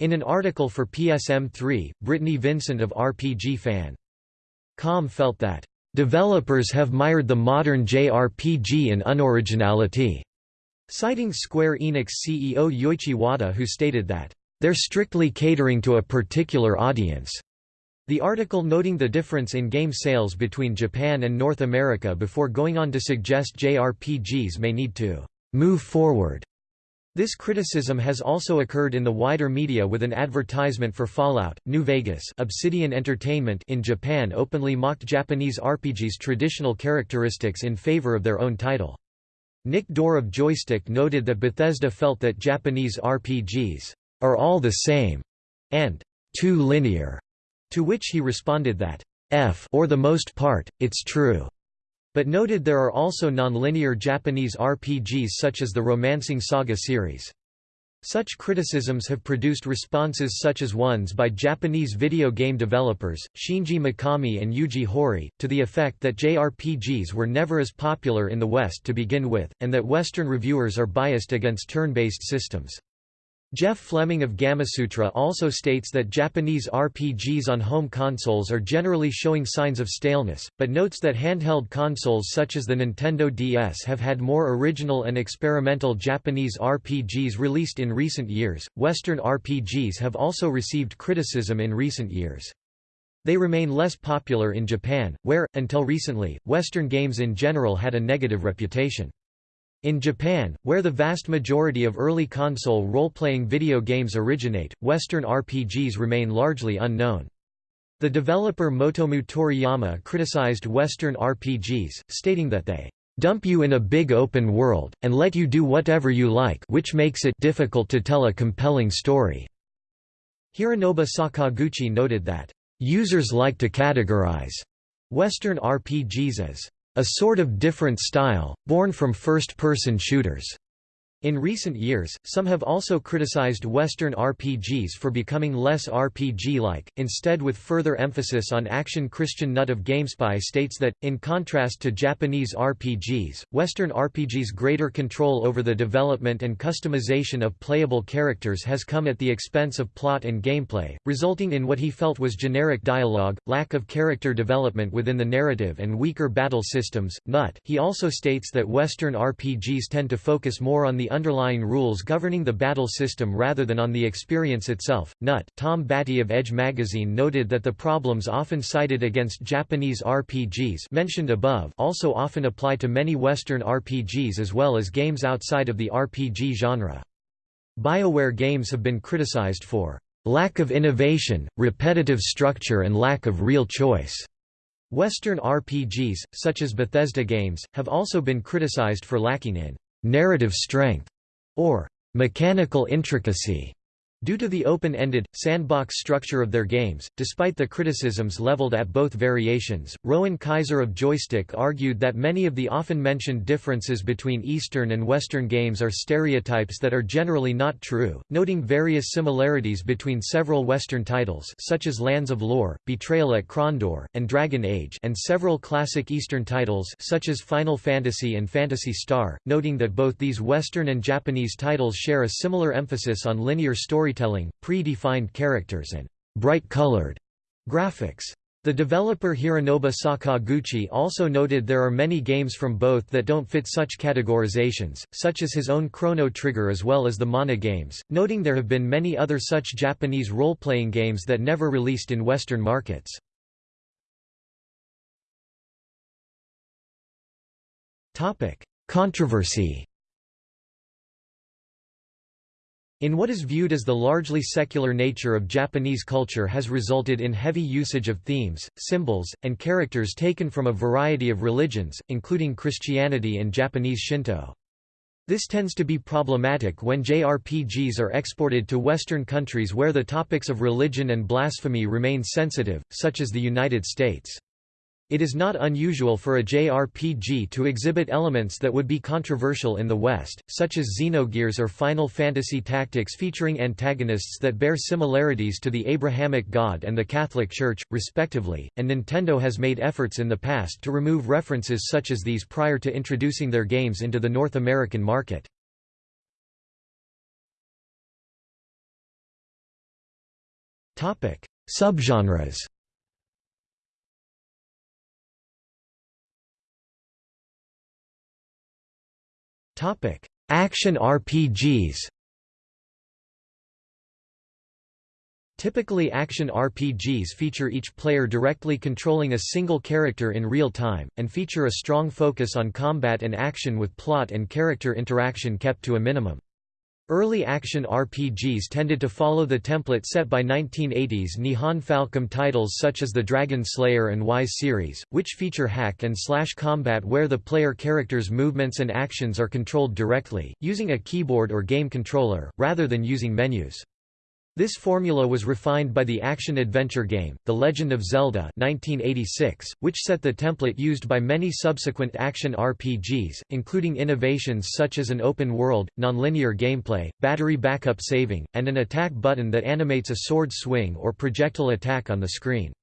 S1: In an article for PSM3, Brittany Vincent of RPG Fan. Com felt that, "...developers have mired the modern JRPG in unoriginality," citing Square Enix CEO Yoichi Wada who stated that, "...they're strictly catering to a particular audience." The article noting the difference in game sales between Japan and North America before going on to suggest JRPGs may need to move forward. This criticism has also occurred in the wider media with an advertisement for Fallout, New Vegas Obsidian Entertainment in Japan openly mocked Japanese RPGs' traditional characteristics in favor of their own title. Nick Doerr of Joystiq noted that Bethesda felt that Japanese RPGs are all the same and too linear to which he responded that, F or the most part, it's true, but noted there are also non-linear Japanese RPGs such as the Romancing Saga series. Such criticisms have produced responses such as ones by Japanese video game developers, Shinji Mikami and Yuji Horii, to the effect that JRPGs were never as popular in the West to begin with, and that Western reviewers are biased against turn-based systems. Jeff Fleming of Gamasutra also states that Japanese RPGs on home consoles are generally showing signs of staleness, but notes that handheld consoles such as the Nintendo DS have had more original and experimental Japanese RPGs released in recent years. Western RPGs have also received criticism in recent years. They remain less popular in Japan, where, until recently, Western games in general had a negative reputation. In Japan, where the vast majority of early console role-playing video games originate, Western RPGs remain largely unknown. The developer Motomu Toriyama criticized Western RPGs, stating that they dump you in a big open world, and let you do whatever you like which makes it difficult to tell a compelling story." Hironobu Sakaguchi noted that, "...users like to categorize Western RPGs as a sort of different style, born from first-person shooters. In recent years, some have also criticized Western RPGs for becoming less RPG-like, instead with further emphasis on action Christian Nutt of GameSpy states that, in contrast to Japanese RPGs, Western RPGs' greater control over the development and customization of playable characters has come at the expense of plot and gameplay, resulting in what he felt was generic dialogue, lack of character development within the narrative and weaker battle systems. Nutt he also states that Western RPGs tend to focus more on the underlying rules governing the battle system rather than on the experience itself. Nutt, Tom Batty of Edge magazine noted that the problems often cited against Japanese RPGs mentioned above also often apply to many Western RPGs as well as games outside of the RPG genre. BioWare games have been criticized for lack of innovation, repetitive structure and lack of real choice. Western RPGs, such as Bethesda games, have also been criticized for lacking in narrative strength or mechanical intricacy. Due to the open-ended, sandbox structure of their games, despite the criticisms leveled at both variations, Rowan Kaiser of Joystiq argued that many of the often mentioned differences between Eastern and Western games are stereotypes that are generally not true, noting various similarities between several Western titles such as Lands of Lore, Betrayal at Krondor, and Dragon Age and several classic Eastern titles such as Final Fantasy and Phantasy Star, noting that both these Western and Japanese titles share a similar emphasis on linear story storytelling, pre-defined characters and bright-colored graphics. The developer Hironobu Sakaguchi also noted there are many games from both that don't fit such categorizations, such as his own Chrono Trigger as well as the Mana games, noting there have been many other such Japanese role-playing games that never released in Western markets. Controversy in what is viewed as the largely secular nature of Japanese culture has resulted in heavy usage of themes, symbols, and characters taken from a variety of religions, including Christianity and Japanese Shinto. This tends to be problematic when JRPGs are exported to Western countries where the topics of religion and blasphemy remain sensitive, such as the United States. It is not unusual for a JRPG to exhibit elements that would be controversial in the West, such as Xenogears or Final Fantasy Tactics featuring antagonists that bear similarities to the Abrahamic God and the Catholic Church, respectively, and Nintendo has made efforts in the past to remove references such as these prior to introducing their games into the North American market. Subgenres Action RPGs. Typically action RPGs feature each player directly controlling a single character in real time, and feature a strong focus on combat and action with plot and character interaction kept to a minimum. Early action RPGs tended to follow the template set by 1980s Nihon Falcom titles such as the Dragon Slayer and Ys series, which feature hack and slash combat where the player character's movements and actions are controlled directly, using a keyboard or game controller, rather than using menus. This formula was refined by the action-adventure game, The Legend of Zelda 1986, which set the template used by many subsequent action RPGs, including innovations such as an open-world, nonlinear gameplay, battery backup saving, and an attack button that animates a sword swing or projectile attack on the screen.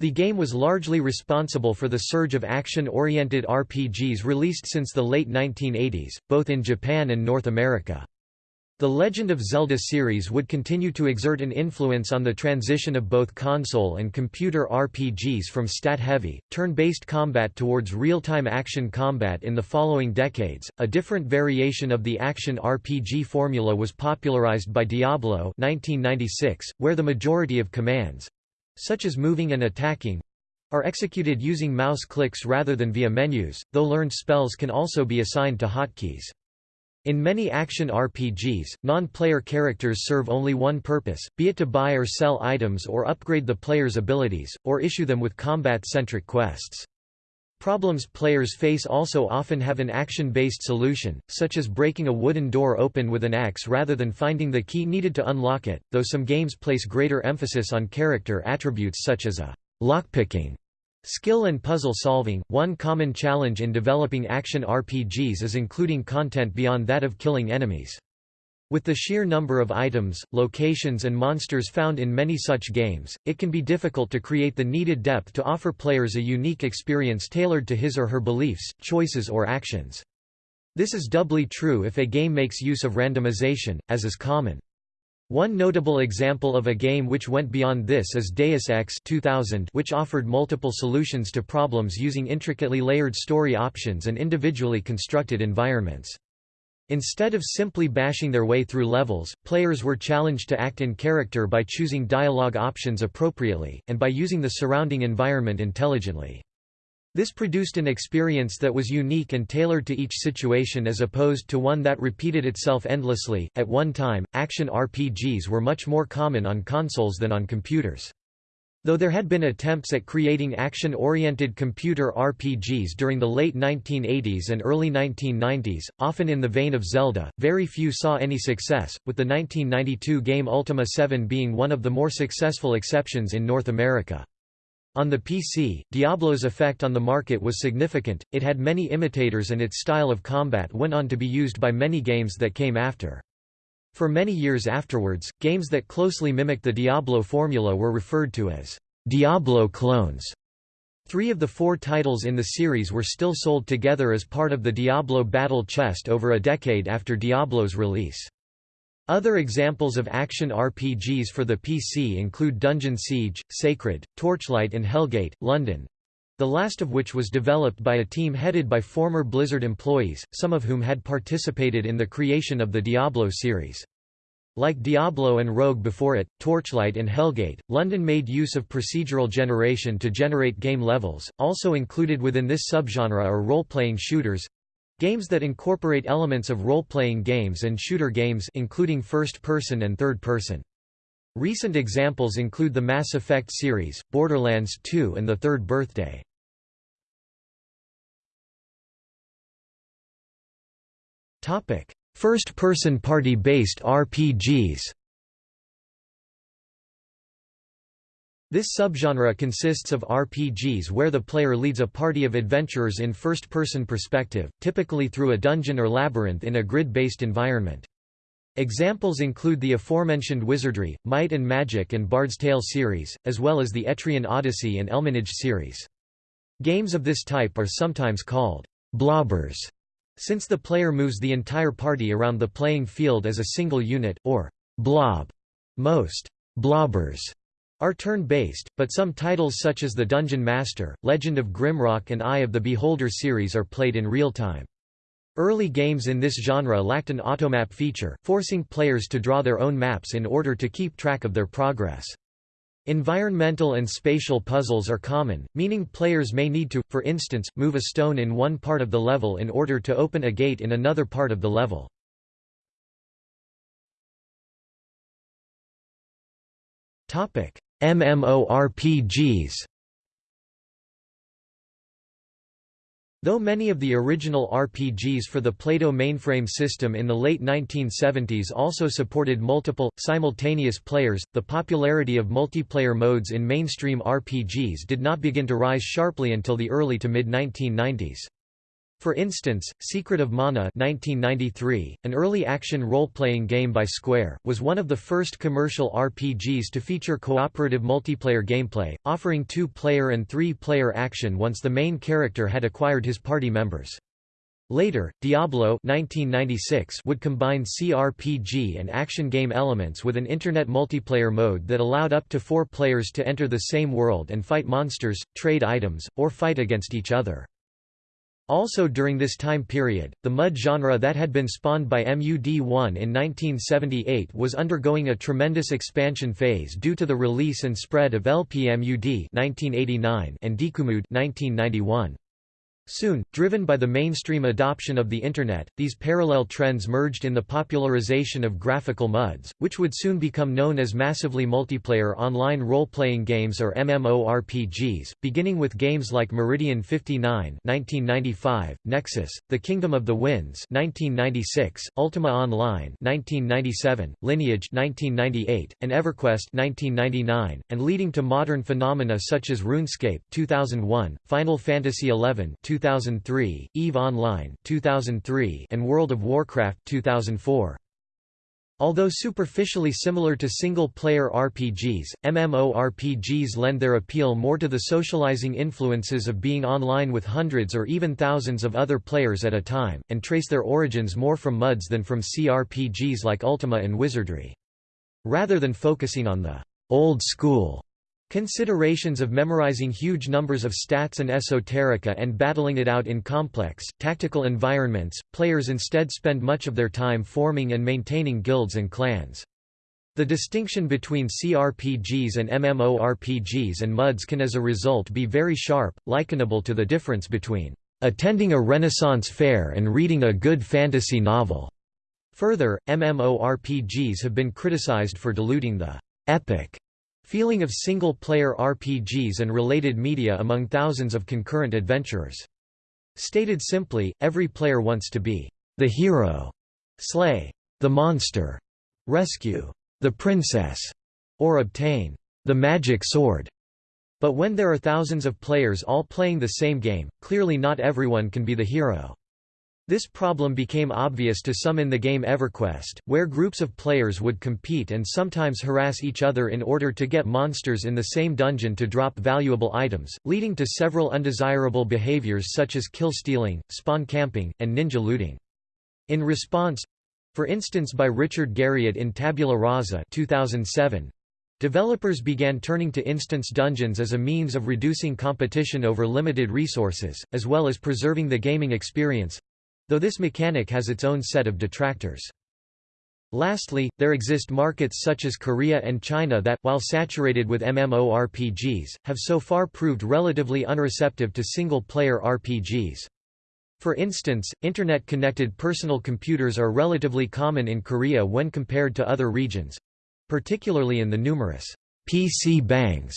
S1: The game was largely responsible for the surge of action-oriented RPGs released since the late 1980s, both in Japan and North America. The Legend of Zelda series would continue to exert an influence on the transition of both console and computer RPGs from stat-heavy, turn-based combat towards real-time action combat in the following decades. A different variation of the action RPG formula was popularized by Diablo 1996, where the majority of commands such as moving and attacking are executed using mouse clicks rather than via menus, though learned spells can also be assigned to hotkeys. In many action RPGs, non-player characters serve only one purpose, be it to buy or sell items or upgrade the player's abilities, or issue them with combat-centric quests. Problems players face also often have an action-based solution, such as breaking a wooden door open with an axe rather than finding the key needed to unlock it, though some games place greater emphasis on character attributes such as a lockpicking Skill and puzzle solving – One common challenge in developing action RPGs is including content beyond that of killing enemies. With the sheer number of items, locations and monsters found in many such games, it can be difficult to create the needed depth to offer players a unique experience tailored to his or her beliefs, choices or actions. This is doubly true if a game makes use of randomization, as is common. One notable example of a game which went beyond this is Deus Ex 2000 which offered multiple solutions to problems using intricately layered story options and individually constructed environments. Instead of simply bashing their way through levels, players were challenged to act in character by choosing dialogue options appropriately, and by using the surrounding environment intelligently. This produced an experience that was unique and tailored to each situation as opposed to one that repeated itself endlessly. At one time, action RPGs were much more common on consoles than on computers. Though there had been attempts at creating action-oriented computer RPGs during the late 1980s and early 1990s, often in the vein of Zelda, very few saw any success, with the 1992 game Ultima 7 being one of the more successful exceptions in North America. On the PC, Diablo's effect on the market was significant, it had many imitators and its style of combat went on to be used by many games that came after. For many years afterwards, games that closely mimicked the Diablo formula were referred to as Diablo clones. Three of the four titles in the series were still sold together as part of the Diablo Battle Chest over a decade after Diablo's release. Other examples of action RPGs for the PC include Dungeon Siege, Sacred, Torchlight and Hellgate, London, the last of which was developed by a team headed by former Blizzard employees, some of whom had participated in the creation of the Diablo series. Like Diablo and Rogue before it, Torchlight and Hellgate, London made use of procedural generation to generate game levels. Also included within this subgenre are role-playing shooters, Games that incorporate elements of role-playing games and shooter games including first-person and third-person. Recent examples include the Mass Effect series, Borderlands 2 and The Third Birthday. First-person party-based RPGs This subgenre consists of RPGs where the player leads a party of adventurers in first-person perspective, typically through a dungeon or labyrinth in a grid-based environment. Examples include the aforementioned Wizardry, Might and Magic and Bard's Tale series, as well as the Etrian Odyssey and Elminage series. Games of this type are sometimes called blobbers, since the player moves the entire party around the playing field as a single unit, or blob. Most blobbers are turn-based, but some titles such as The Dungeon Master, Legend of Grimrock and Eye of the Beholder series are played in real time. Early games in this genre lacked an automap feature, forcing players to draw their own maps in order to keep track of their progress. Environmental and spatial puzzles are common, meaning players may need to, for instance, move a stone in one part of the level in order to open a gate in another part of the level. MMORPGs Though many of the original RPGs for the Plato mainframe system in the late 1970s also supported multiple, simultaneous players, the popularity of multiplayer modes in mainstream RPGs did not begin to rise sharply until the early to mid-1990s. For instance, Secret of Mana 1993, an early action role-playing game by Square, was one of the first commercial RPGs to feature cooperative multiplayer gameplay, offering two-player and three-player action once the main character had acquired his party members. Later, Diablo 1996 would combine CRPG and action game elements with an internet multiplayer mode that allowed up to four players to enter the same world and fight monsters, trade items, or fight against each other. Also during this time period, the MUD genre that had been spawned by MUD1 in 1978 was undergoing a tremendous expansion phase due to the release and spread of LPMUD 1989 and DikuMUD 1991. Soon, driven by the mainstream adoption of the Internet, these parallel trends merged in the popularization of graphical MUDs, which would soon become known as massively multiplayer online role-playing games or MMORPGs, beginning with games like Meridian 59 1995, Nexus, The Kingdom of the Winds 1996, Ultima Online 1997, Lineage 1998, and EverQuest 1999, and leading to modern phenomena such as RuneScape 2001, Final Fantasy XI 2003, EVE Online 2003, and World of Warcraft 2004. Although superficially similar to single-player RPGs, MMORPGs lend their appeal more to the socializing influences of being online with hundreds or even thousands of other players at a time, and trace their origins more from MUDs than from CRPGs like Ultima and Wizardry. Rather than focusing on the old school Considerations of memorizing huge numbers of stats and esoterica and battling it out in complex, tactical environments, players instead spend much of their time forming and maintaining guilds and clans. The distinction between CRPGs and MMORPGs and MUDs can as a result be very sharp, likenable to the difference between attending a Renaissance fair and reading a good fantasy novel. Further, MMORPGs have been criticized for diluting the epic feeling of single-player RPGs and related media among thousands of concurrent adventurers. Stated simply, every player wants to be the hero, slay the monster, rescue the princess, or obtain the magic sword. But when there are thousands of players all playing the same game, clearly not everyone can be the hero. This problem became obvious to some in the game EverQuest, where groups of players would compete and sometimes harass each other in order to get monsters in the same dungeon to drop valuable items, leading to several undesirable behaviors such as kill stealing, spawn camping, and ninja looting. In response for instance by Richard Garriott in Tabula Rasa 2007, Developers began turning to instance dungeons as a means of reducing competition over limited resources, as well as preserving the gaming experience, though this mechanic has its own set of detractors. Lastly, there exist markets such as Korea and China that, while saturated with MMORPGs, have so far proved relatively unreceptive to single-player RPGs. For instance, Internet-connected personal computers are relatively common in Korea when compared to other regions—particularly in the numerous PC bangs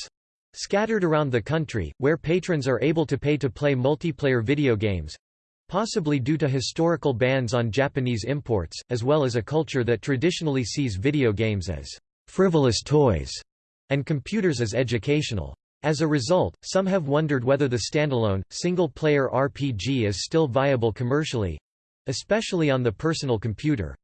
S1: scattered around the country, where patrons are able to pay to play multiplayer video games, Possibly due to historical bans on Japanese imports, as well as a culture that traditionally sees video games as frivolous toys and computers as educational. As a result, some have wondered whether the standalone, single-player RPG is still viable commercially—especially on the personal computer,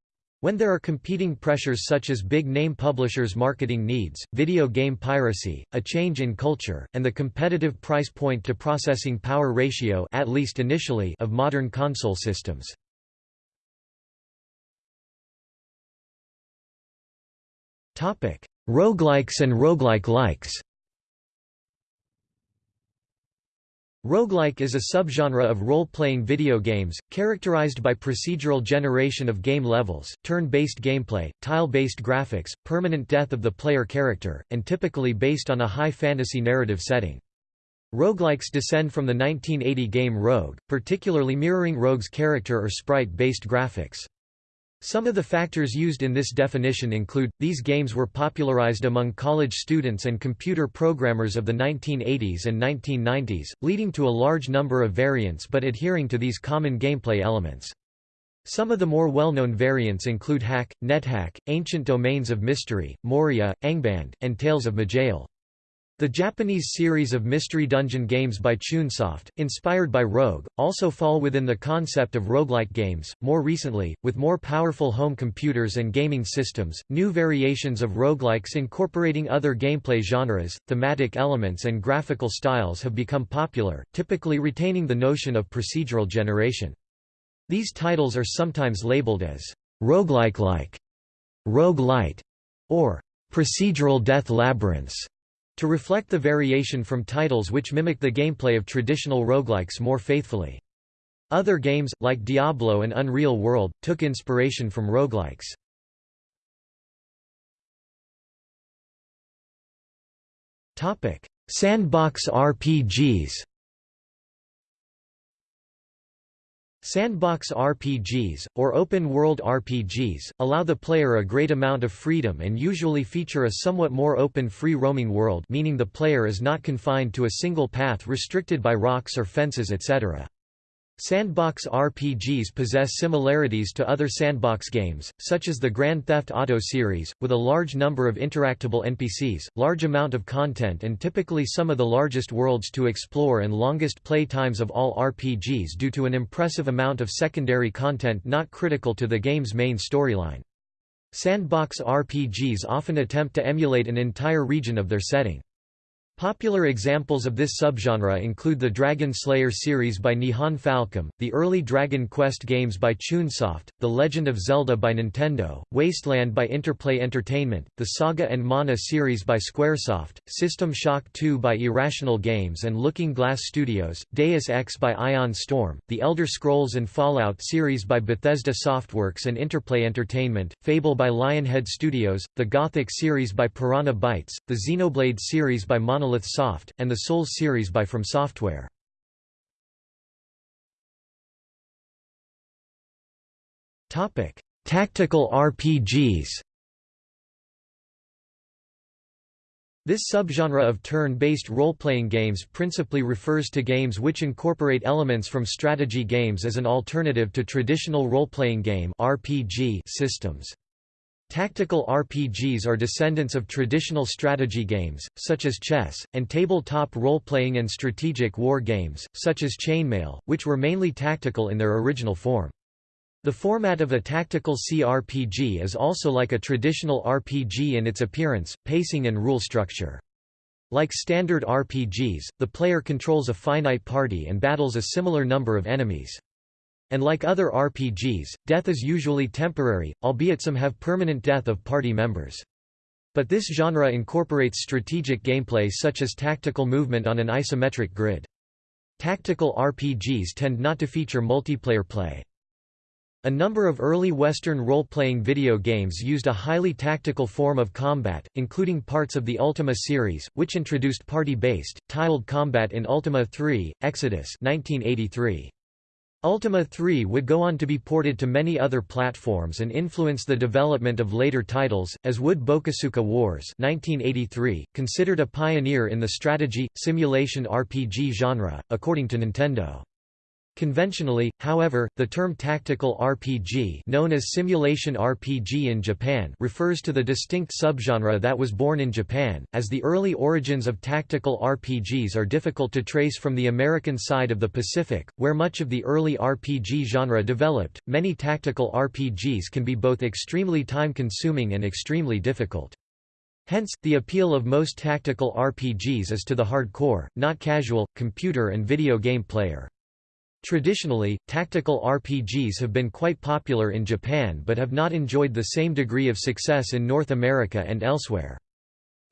S1: when there are competing pressures such as big-name publishers' marketing needs, video game piracy, a change in culture, and the competitive price point to processing power ratio at least initially of modern console systems. Roguelikes and roguelike likes Roguelike is a subgenre of role-playing video games, characterized by procedural generation of game levels, turn-based gameplay, tile-based graphics, permanent death of the player character, and typically based on a high fantasy narrative setting. Roguelikes descend from the 1980 game Rogue, particularly mirroring Rogue's character or sprite-based graphics. Some of the factors used in this definition include, these games were popularized among college students and computer programmers of the 1980s and 1990s, leading to a large number of variants but adhering to these common gameplay elements. Some of the more well-known variants include Hack, NetHack, Ancient Domains of Mystery, Moria, Angband, and Tales of Maj'Eyal. The Japanese series of mystery dungeon games by Chunsoft, inspired by Rogue, also fall within the concept of roguelike games. More recently, with more powerful home computers and gaming systems, new variations of roguelikes incorporating other gameplay genres, thematic elements, and graphical styles have become popular, typically retaining the notion of procedural generation. These titles are sometimes labeled as roguelike-like, roguelite, or procedural death labyrinths. To reflect the variation from titles which mimic the gameplay of traditional roguelikes more faithfully. Other games, like Diablo and Unreal World, took inspiration from roguelikes. Sandbox RPGs Sandbox RPGs, or open-world RPGs, allow the player a great amount of freedom and usually feature a somewhat more open free-roaming world meaning the player is not confined to a single path restricted by rocks or fences etc. Sandbox RPGs possess similarities to other sandbox games, such as the Grand Theft Auto series, with a large number of interactable NPCs, large amount of content and typically some of the largest worlds to explore and longest play times of all RPGs due to an impressive amount of secondary content not critical to the game's main storyline. Sandbox RPGs often attempt to emulate an entire region of their setting. Popular examples of this subgenre include the Dragon Slayer series by Nihon Falcom, the early Dragon Quest games by Chunsoft, The Legend of Zelda by Nintendo, Wasteland by Interplay Entertainment, the Saga and Mana series by Squaresoft, System Shock 2 by Irrational Games and Looking Glass Studios, Deus Ex by Ion Storm, the Elder Scrolls and Fallout series by Bethesda Softworks and Interplay Entertainment, Fable by Lionhead Studios, the Gothic series by Piranha Bytes, the Xenoblade series by Monolith Monolith Soft, and the Souls series by From Software. Tactical RPGs This subgenre of turn-based role-playing games principally refers to games which incorporate elements from strategy games as an alternative to traditional role-playing game RPG systems. Tactical RPGs are descendants of traditional strategy games, such as chess, and tabletop role-playing and strategic war games, such as Chainmail, which were mainly tactical in their original form. The format of a tactical CRPG is also like a traditional RPG in its appearance, pacing and rule structure. Like standard RPGs, the player controls a finite party and battles a similar number of enemies. And like other RPGs, death is usually temporary, albeit some have permanent death of party members. But this genre incorporates strategic gameplay such as tactical movement on an isometric grid. Tactical RPGs tend not to feature multiplayer play. A number of early Western role-playing video games used a highly tactical form of combat, including parts of the Ultima series, which introduced party-based, tiled combat in Ultima 3, Exodus 1983. Ultima 3 would go on to be ported to many other platforms and influence the development of later titles, as would Bokosuka Wars 1983, considered a pioneer in the strategy, simulation RPG genre, according to Nintendo. Conventionally, however, the term tactical RPG known as simulation RPG in Japan refers to the distinct subgenre that was born in Japan, as the early origins of tactical RPGs are difficult to trace from the American side of the Pacific, where much of the early RPG genre developed. Many tactical RPGs can be both extremely time-consuming and extremely difficult. Hence, the appeal of most tactical RPGs is to the hardcore, not casual, computer and video game player. Traditionally, tactical RPGs have been quite popular in Japan but have not enjoyed the same degree of success in North America and elsewhere.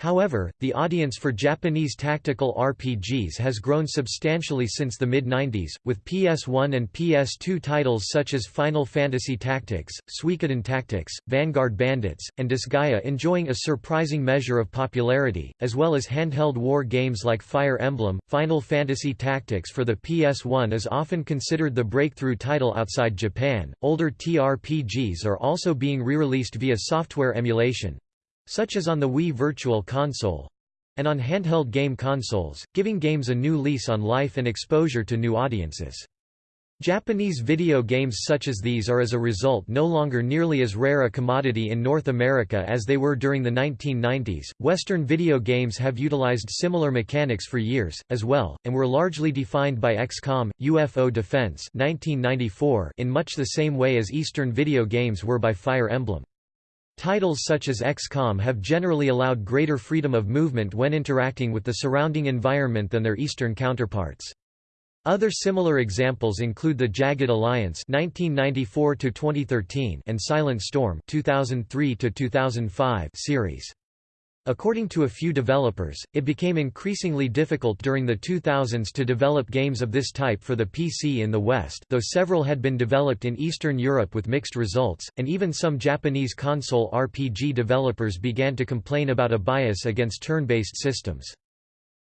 S1: However, the audience for Japanese tactical RPGs has grown substantially since the mid-90s, with PS1 and PS2 titles such as Final Fantasy Tactics, Suikoden Tactics, Vanguard Bandits, and Disgaea enjoying a surprising measure of popularity, as well as handheld war games like Fire Emblem. Final Fantasy Tactics for the PS1 is often considered the breakthrough title outside Japan. Older TRPGs are also being re-released via software emulation, such as on the Wii Virtual Console and on handheld game consoles, giving games a new lease on life and exposure to new audiences. Japanese video games such as these are as a result no longer nearly as rare a commodity in North America as they were during the 1990s. Western video games have utilized similar mechanics for years, as well, and were largely defined by XCOM, UFO Defense 1994 in much the same way as Eastern video games were by Fire Emblem. Titles such as XCOM have generally allowed greater freedom of movement when interacting with the surrounding environment than their Eastern counterparts. Other similar examples include the Jagged Alliance (1994–2013) and Silent Storm (2003–2005) series. According to a few developers, it became increasingly difficult during the 2000s to develop games of this type for the PC in the West though several had been developed in Eastern Europe with mixed results, and even some Japanese console RPG developers began to complain about a bias against turn-based systems.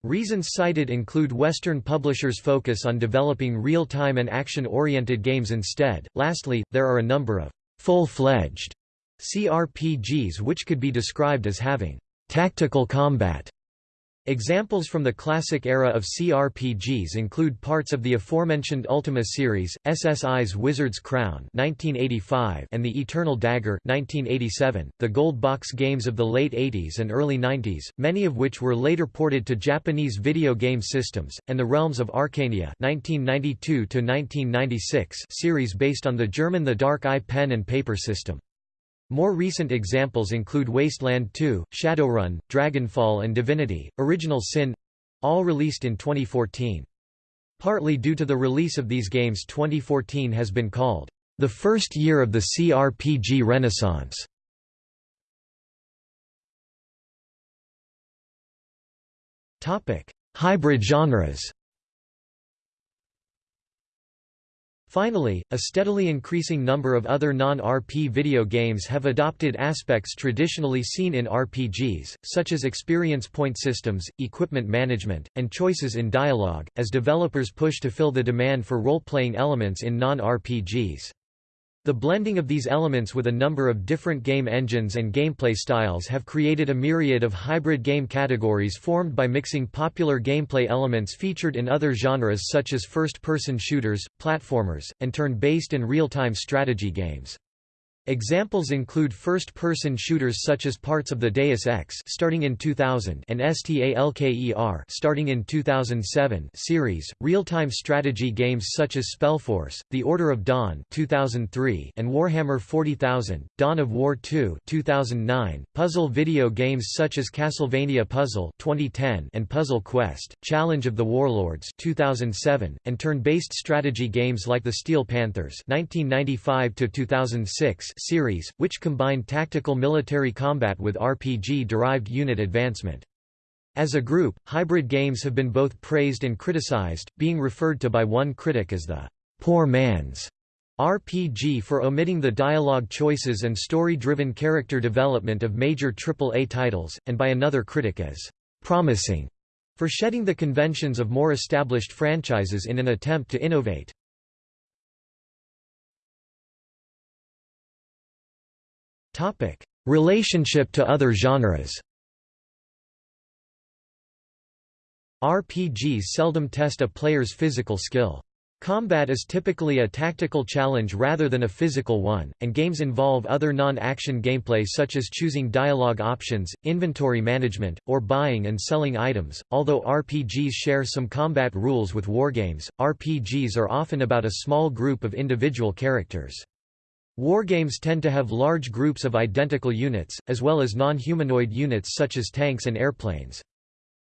S1: Reasons cited include Western publishers' focus on developing real-time and action-oriented games instead. Lastly, there are a number of full-fledged CRPGs which could be described as having Tactical combat Examples from the classic era of CRPGs include parts of the aforementioned Ultima series, SSI's Wizard's Crown (1985) and The Eternal Dagger (1987), the Gold Box games of the late 80s and early 90s, many of which were later ported to Japanese video game systems, and the Realms of Arcania (1992–1996) series based on the German The Dark Eye pen and paper system. More recent examples include Wasteland 2, Shadowrun, Dragonfall and Divinity, Original Sin all released in 2014. Partly due to the release of these games 2014 has been called, "...the first year of the CRPG renaissance." Hybrid genres Finally, a steadily increasing number of other non-RP video games have adopted aspects traditionally seen in RPGs, such as experience point systems, equipment management, and choices in dialogue, as developers push to fill the demand for role-playing elements in non-RPGs. The blending of these elements with a number of different game engines and gameplay styles have created a myriad of hybrid game categories formed by mixing popular gameplay elements featured in other genres such as first-person shooters, platformers, and turn-based and real-time strategy games. Examples include first-person shooters such as parts of the Deus Ex starting in 2000 and STALKER starting in 2007 series, real-time strategy games such as Spellforce, The Order of Dawn 2003 and Warhammer 40,000, Dawn of War 2 2009, puzzle video games such as Castlevania Puzzle 2010 and Puzzle Quest, Challenge of the Warlords 2007, and turn-based strategy games like The Steel Panthers 1995 2006 series, which combine tactical military combat with RPG-derived unit advancement. As a group, hybrid games have been both praised and criticized, being referred to by one critic as the poor man's RPG for omitting the dialogue choices and story-driven character development of major AAA titles, and by another critic as promising for shedding the conventions of more established franchises in an attempt to innovate. Topic: Relationship to other genres. RPGs seldom test a player's physical skill. Combat is typically a tactical challenge rather than a physical one, and games involve other non-action gameplay such as choosing dialogue options, inventory management, or buying and selling items. Although RPGs share some combat rules with wargames, RPGs are often about a small group of individual characters. Wargames tend to have large groups of identical units, as well as non-humanoid units such as tanks and airplanes.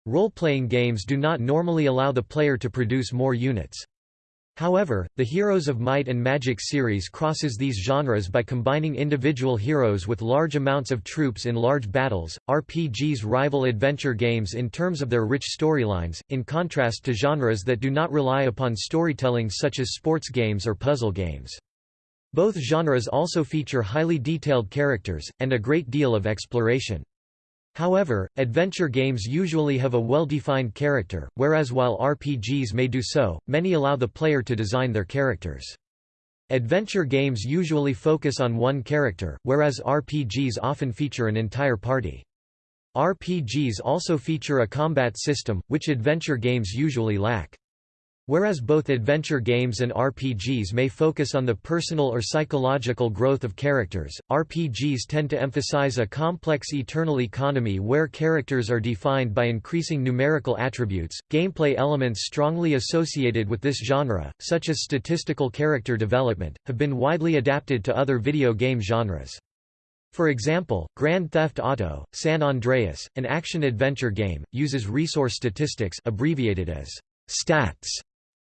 S1: Role-playing games do not normally allow the player to produce more units. However, the Heroes of Might and Magic series crosses these genres by combining individual heroes with large amounts of troops in large battles. RPGs rival adventure games in terms of their rich storylines, in contrast to genres that do not rely upon storytelling such as sports games or puzzle games. Both genres also feature highly detailed characters, and a great deal of exploration. However, adventure games usually have a well-defined character, whereas while RPGs may do so, many allow the player to design their characters. Adventure games usually focus on one character, whereas RPGs often feature an entire party. RPGs also feature a combat system, which adventure games usually lack. Whereas both adventure games and RPGs may focus on the personal or psychological growth of characters, RPGs tend to emphasize a complex eternal economy where characters are defined by increasing numerical attributes. Gameplay elements strongly associated with this genre, such as statistical character development, have been widely adapted to other video game genres. For example, Grand Theft Auto, San Andreas, an action-adventure game, uses resource statistics abbreviated as stats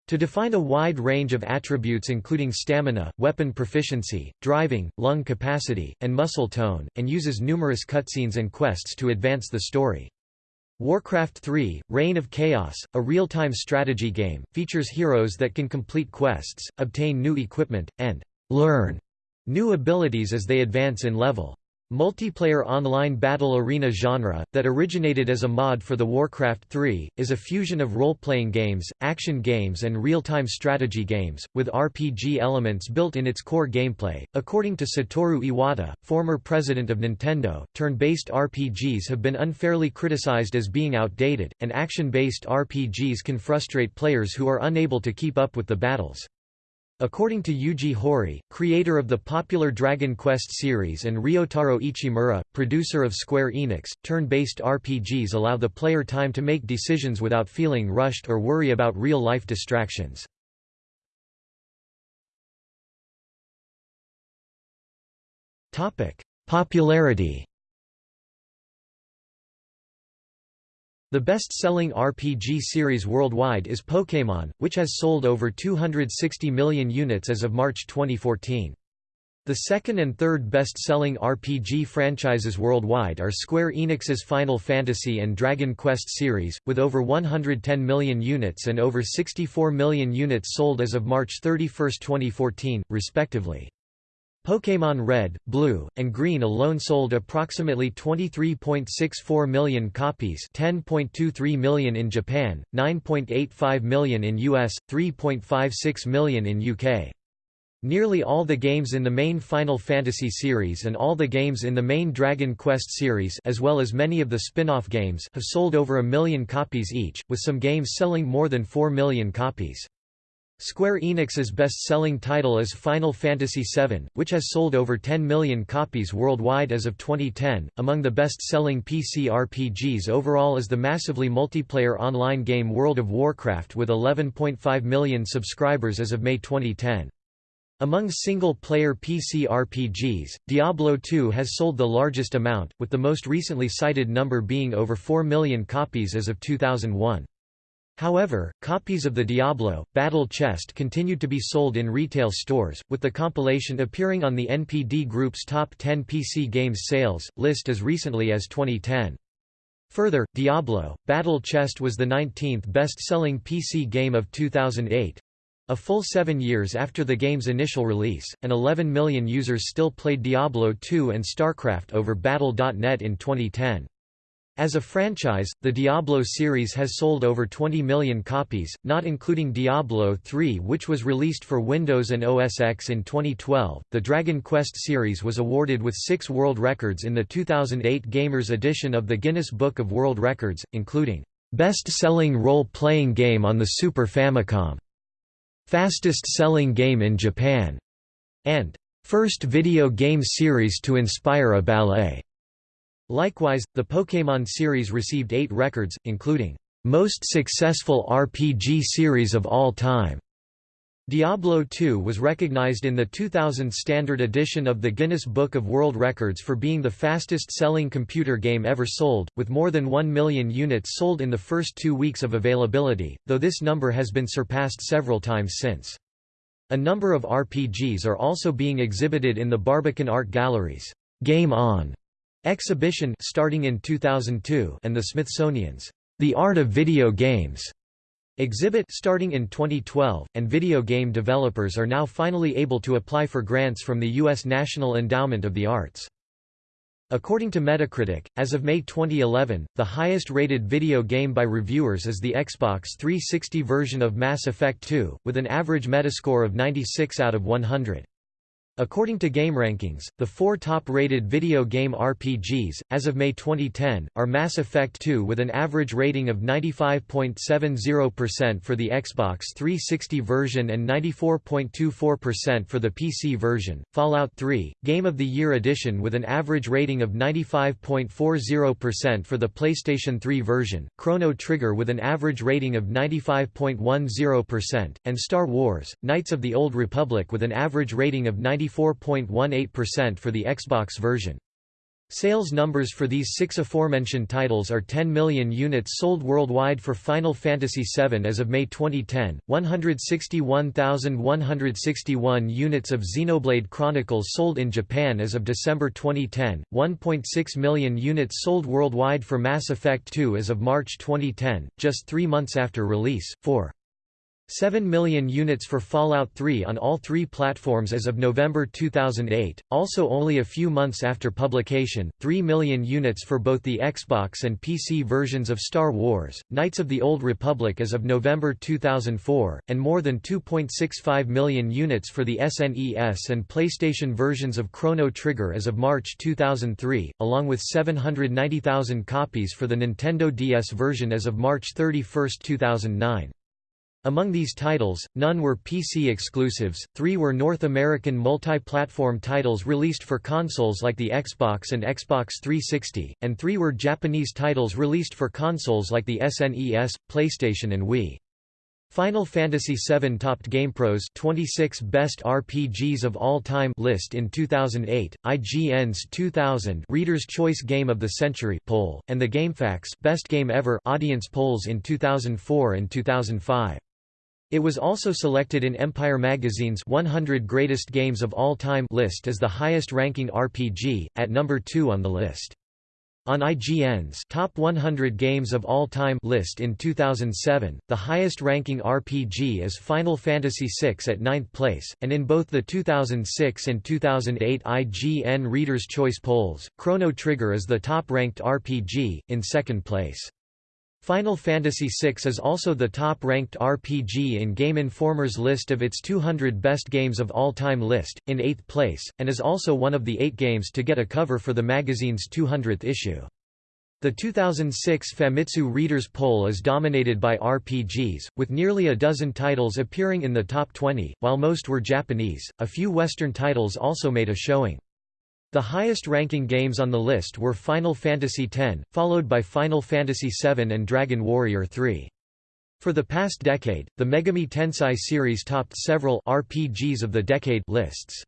S1: to define a wide range of attributes including stamina, weapon proficiency, driving, lung capacity, and muscle tone, and uses numerous cutscenes and quests to advance the story. Warcraft 3, Reign of Chaos, a real-time strategy game, features heroes that can complete quests, obtain new equipment, and learn new abilities as they advance in level. Multiplayer online battle arena genre, that originated as a mod for the Warcraft 3, is a fusion of role-playing games, action games and real-time strategy games, with RPG elements built in its core gameplay. According to Satoru Iwata, former president of Nintendo, turn-based RPGs have been unfairly criticized as being outdated, and action-based RPGs can frustrate players who are unable to keep up with the battles. According to Yuji Horii, creator of the popular Dragon Quest series and Ryutaro Ichimura, producer of Square Enix, turn-based RPGs allow the player time to make decisions without feeling rushed or worry about real-life distractions. Popularity The best-selling RPG series worldwide is Pokémon, which has sold over 260 million units as of March 2014. The second and third best-selling RPG franchises worldwide are Square Enix's Final Fantasy and Dragon Quest series, with over 110 million units and over 64 million units sold as of March 31, 2014, respectively. Pokémon Red, Blue, and Green alone sold approximately 23.64 million copies 10.23 million in Japan, 9.85 million in US, 3.56 million in UK. Nearly all the games in the main Final Fantasy series and all the games in the main Dragon Quest series as well as many of the spin-off games have sold over a million copies each, with some games selling more than 4 million copies. Square Enix's best-selling title is Final Fantasy VII, which has sold over 10 million copies worldwide as of 2010. Among the best-selling PC RPGs overall is the massively multiplayer online game World of Warcraft with 11.5 million subscribers as of May 2010. Among single-player PC RPGs, Diablo II has sold the largest amount, with the most recently cited number being over 4 million copies as of 2001. However, copies of the Diablo, Battle Chest continued to be sold in retail stores, with the compilation appearing on the NPD Group's Top 10 PC Games Sales, list as recently as 2010. Further, Diablo, Battle Chest was the 19th best-selling PC game of 2008, a full seven years after the game's initial release, and 11 million users still played Diablo 2 and StarCraft over Battle.net in 2010. As a franchise, the Diablo series has sold over 20 million copies, not including Diablo 3 which was released for Windows and OS X in 2012. The Dragon Quest series was awarded with 6 world records in the 2008 Gamers edition of the Guinness Book of World Records, including Best-selling role-playing game on the Super Famicom Fastest selling game in Japan, and First video game series to inspire a ballet. Likewise, the Pokémon series received eight records, including Most Successful RPG Series of All Time, Diablo II was recognized in the 2000 standard edition of the Guinness Book of World Records for being the fastest-selling computer game ever sold, with more than 1 million units sold in the first two weeks of availability, though this number has been surpassed several times since. A number of RPGs are also being exhibited in the Barbican Art Gallery's Game On exhibition starting in 2002 and the Smithsonian's The Art of Video Games exhibit starting in 2012, and video game developers are now finally able to apply for grants from the U.S. National Endowment of the Arts. According to Metacritic, as of May 2011, the highest-rated video game by reviewers is the Xbox 360 version of Mass Effect 2, with an average Metascore of 96 out of 100. According to GameRankings, the four top-rated video game RPGs, as of May 2010, are Mass Effect 2 with an average rating of 95.70% for the Xbox 360 version and 94.24% for the PC version, Fallout 3, Game of the Year Edition with an average rating of 95.40% for the PlayStation 3 version, Chrono Trigger with an average rating of 95.10%, and Star Wars, Knights of the Old Republic with an average rating of 95 94.18% for the Xbox version. Sales numbers for these six aforementioned titles are 10 million units sold worldwide for Final Fantasy VII as of May 2010, 161,161 units of Xenoblade Chronicles sold in Japan as of December 2010, 1.6 million units sold worldwide for Mass Effect 2 as of March 2010, just three months after release, 4. 7 million units for Fallout 3 on all three platforms as of November 2008, also only a few months after publication, 3 million units for both the Xbox and PC versions of Star Wars, Knights of the Old Republic as of November 2004, and more than 2.65 million units for the SNES and PlayStation versions of Chrono Trigger as of March 2003, along with 790,000 copies for the Nintendo DS version as of March 31, 2009. Among these titles, none were PC exclusives, three were North American multi-platform titles released for consoles like the Xbox and Xbox 360, and three were Japanese titles released for consoles like the SNES, PlayStation and Wii. Final Fantasy VII topped GamePro's 26 Best RPGs of All Time list in 2008, IGN's 2000 Reader's Choice Game of the Century poll, and the GameFAQs Best Game Ever audience polls in 2004 and 2005. It was also selected in Empire magazine's 100 Greatest Games of All Time list as the highest-ranking RPG, at number 2 on the list. On IGN's Top 100 Games of All Time list in 2007, the highest-ranking RPG is Final Fantasy VI at ninth place, and in both the 2006 and 2008 IGN Reader's Choice polls, Chrono Trigger is the top-ranked RPG, in second place. Final Fantasy VI is also the top-ranked RPG in Game Informer's list of its 200 best games of all time list, in eighth place, and is also one of the eight games to get a cover for the magazine's 200th issue. The 2006 Famitsu Readers poll is dominated by RPGs, with nearly a dozen titles appearing in the top 20, while most were Japanese. A few Western titles also made a showing. The highest-ranking games on the list were Final Fantasy X, followed by Final Fantasy VII and Dragon Warrior III. For the past decade, the Megami Tensei series topped several RPGs of the Decade lists.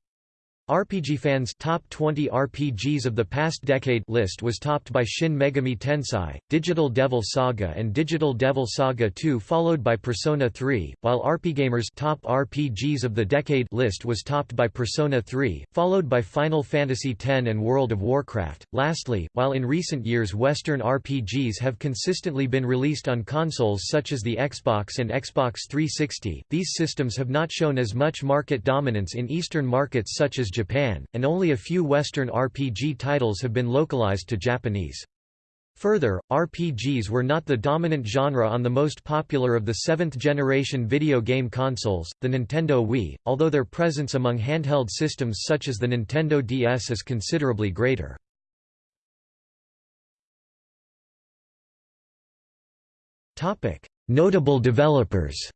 S1: RPG Fans' Top 20 RPGs of the Past Decade list was topped by Shin Megami Tensei, Digital Devil Saga and Digital Devil Saga 2 followed by Persona 3, while RPGamer's Top RPGs of the Decade list was topped by Persona 3, followed by Final Fantasy X and World of Warcraft. Lastly, while in recent years Western RPGs have consistently been released on consoles such as the Xbox and Xbox 360, these systems have not shown as much market dominance in Eastern markets such as Japan, and only a few Western RPG titles have been localized to Japanese. Further, RPGs were not the dominant genre on the most popular of the seventh-generation video game consoles, the Nintendo Wii, although their presence among handheld systems such as the Nintendo DS is considerably greater. Notable developers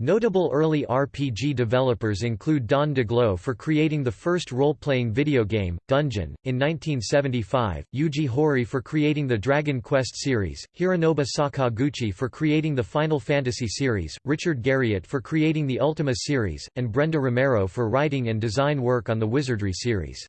S1: Notable early RPG developers include Don Daglow for creating the first role-playing video game, Dungeon, in 1975, Yuji Horii for creating the Dragon Quest series, Hironobu Sakaguchi for creating the Final Fantasy series, Richard Garriott for creating the Ultima series, and Brenda Romero for writing and design work on the Wizardry series.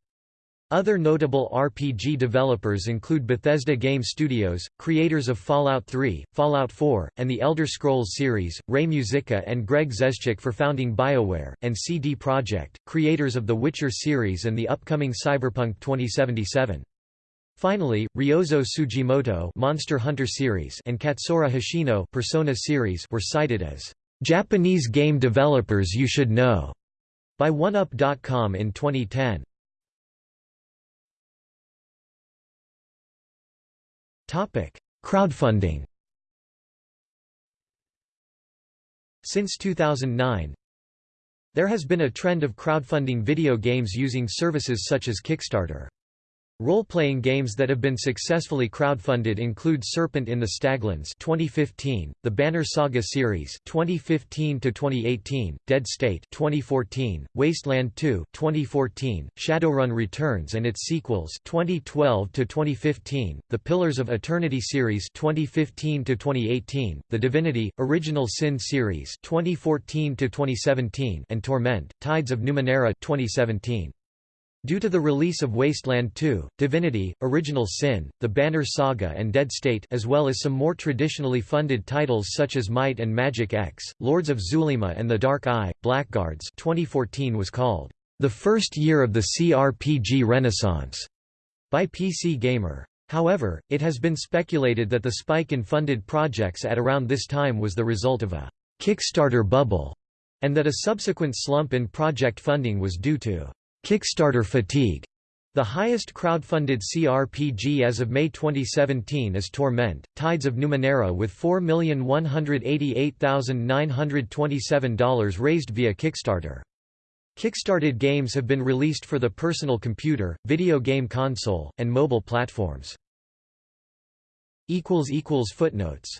S1: Other notable RPG developers include Bethesda Game Studios, creators of Fallout 3, Fallout 4, and the Elder Scrolls series, Ray Muzyka and Greg Zeschuk for founding BioWare, and CD Projekt, creators of The Witcher series and the upcoming Cyberpunk 2077. Finally, Ryozo Tsujimoto Monster Hunter series and Katsura Hashino Persona series were cited as Japanese game developers you should know by 1UP.com in 2010. Topic: Crowdfunding. Since 2009, there has been a trend of crowdfunding video games using services such as Kickstarter. Role-playing games that have been successfully crowdfunded include Serpent in the Staglands 2015, the Banner Saga series 2015 to 2018, Dead State 2014, Wasteland 2 2014, Shadowrun Returns and its sequels 2012 to 2015, the Pillars of Eternity series 2015 to 2018, the Divinity Original Sin series 2014 to 2017, and Torment: Tides of Numenera 2017. Due to the release of Wasteland 2, Divinity, Original Sin, The Banner Saga and Dead State as well as some more traditionally funded titles such as Might and Magic X, Lords of Xulima and The Dark Eye, Blackguards 2014 was called, "...the first year of the CRPG renaissance", by PC Gamer. However, it has been speculated that the spike in funded projects at around this time was the result of a Kickstarter bubble, and that a subsequent slump in project funding was due to Kickstarter fatigue. The highest crowdfunded CRPG as of May 2017 is Torment, Tides of Numenera with $4,188,927 raised via Kickstarter. Kickstarted games have been released for the personal computer, video game console, and mobile platforms. Footnotes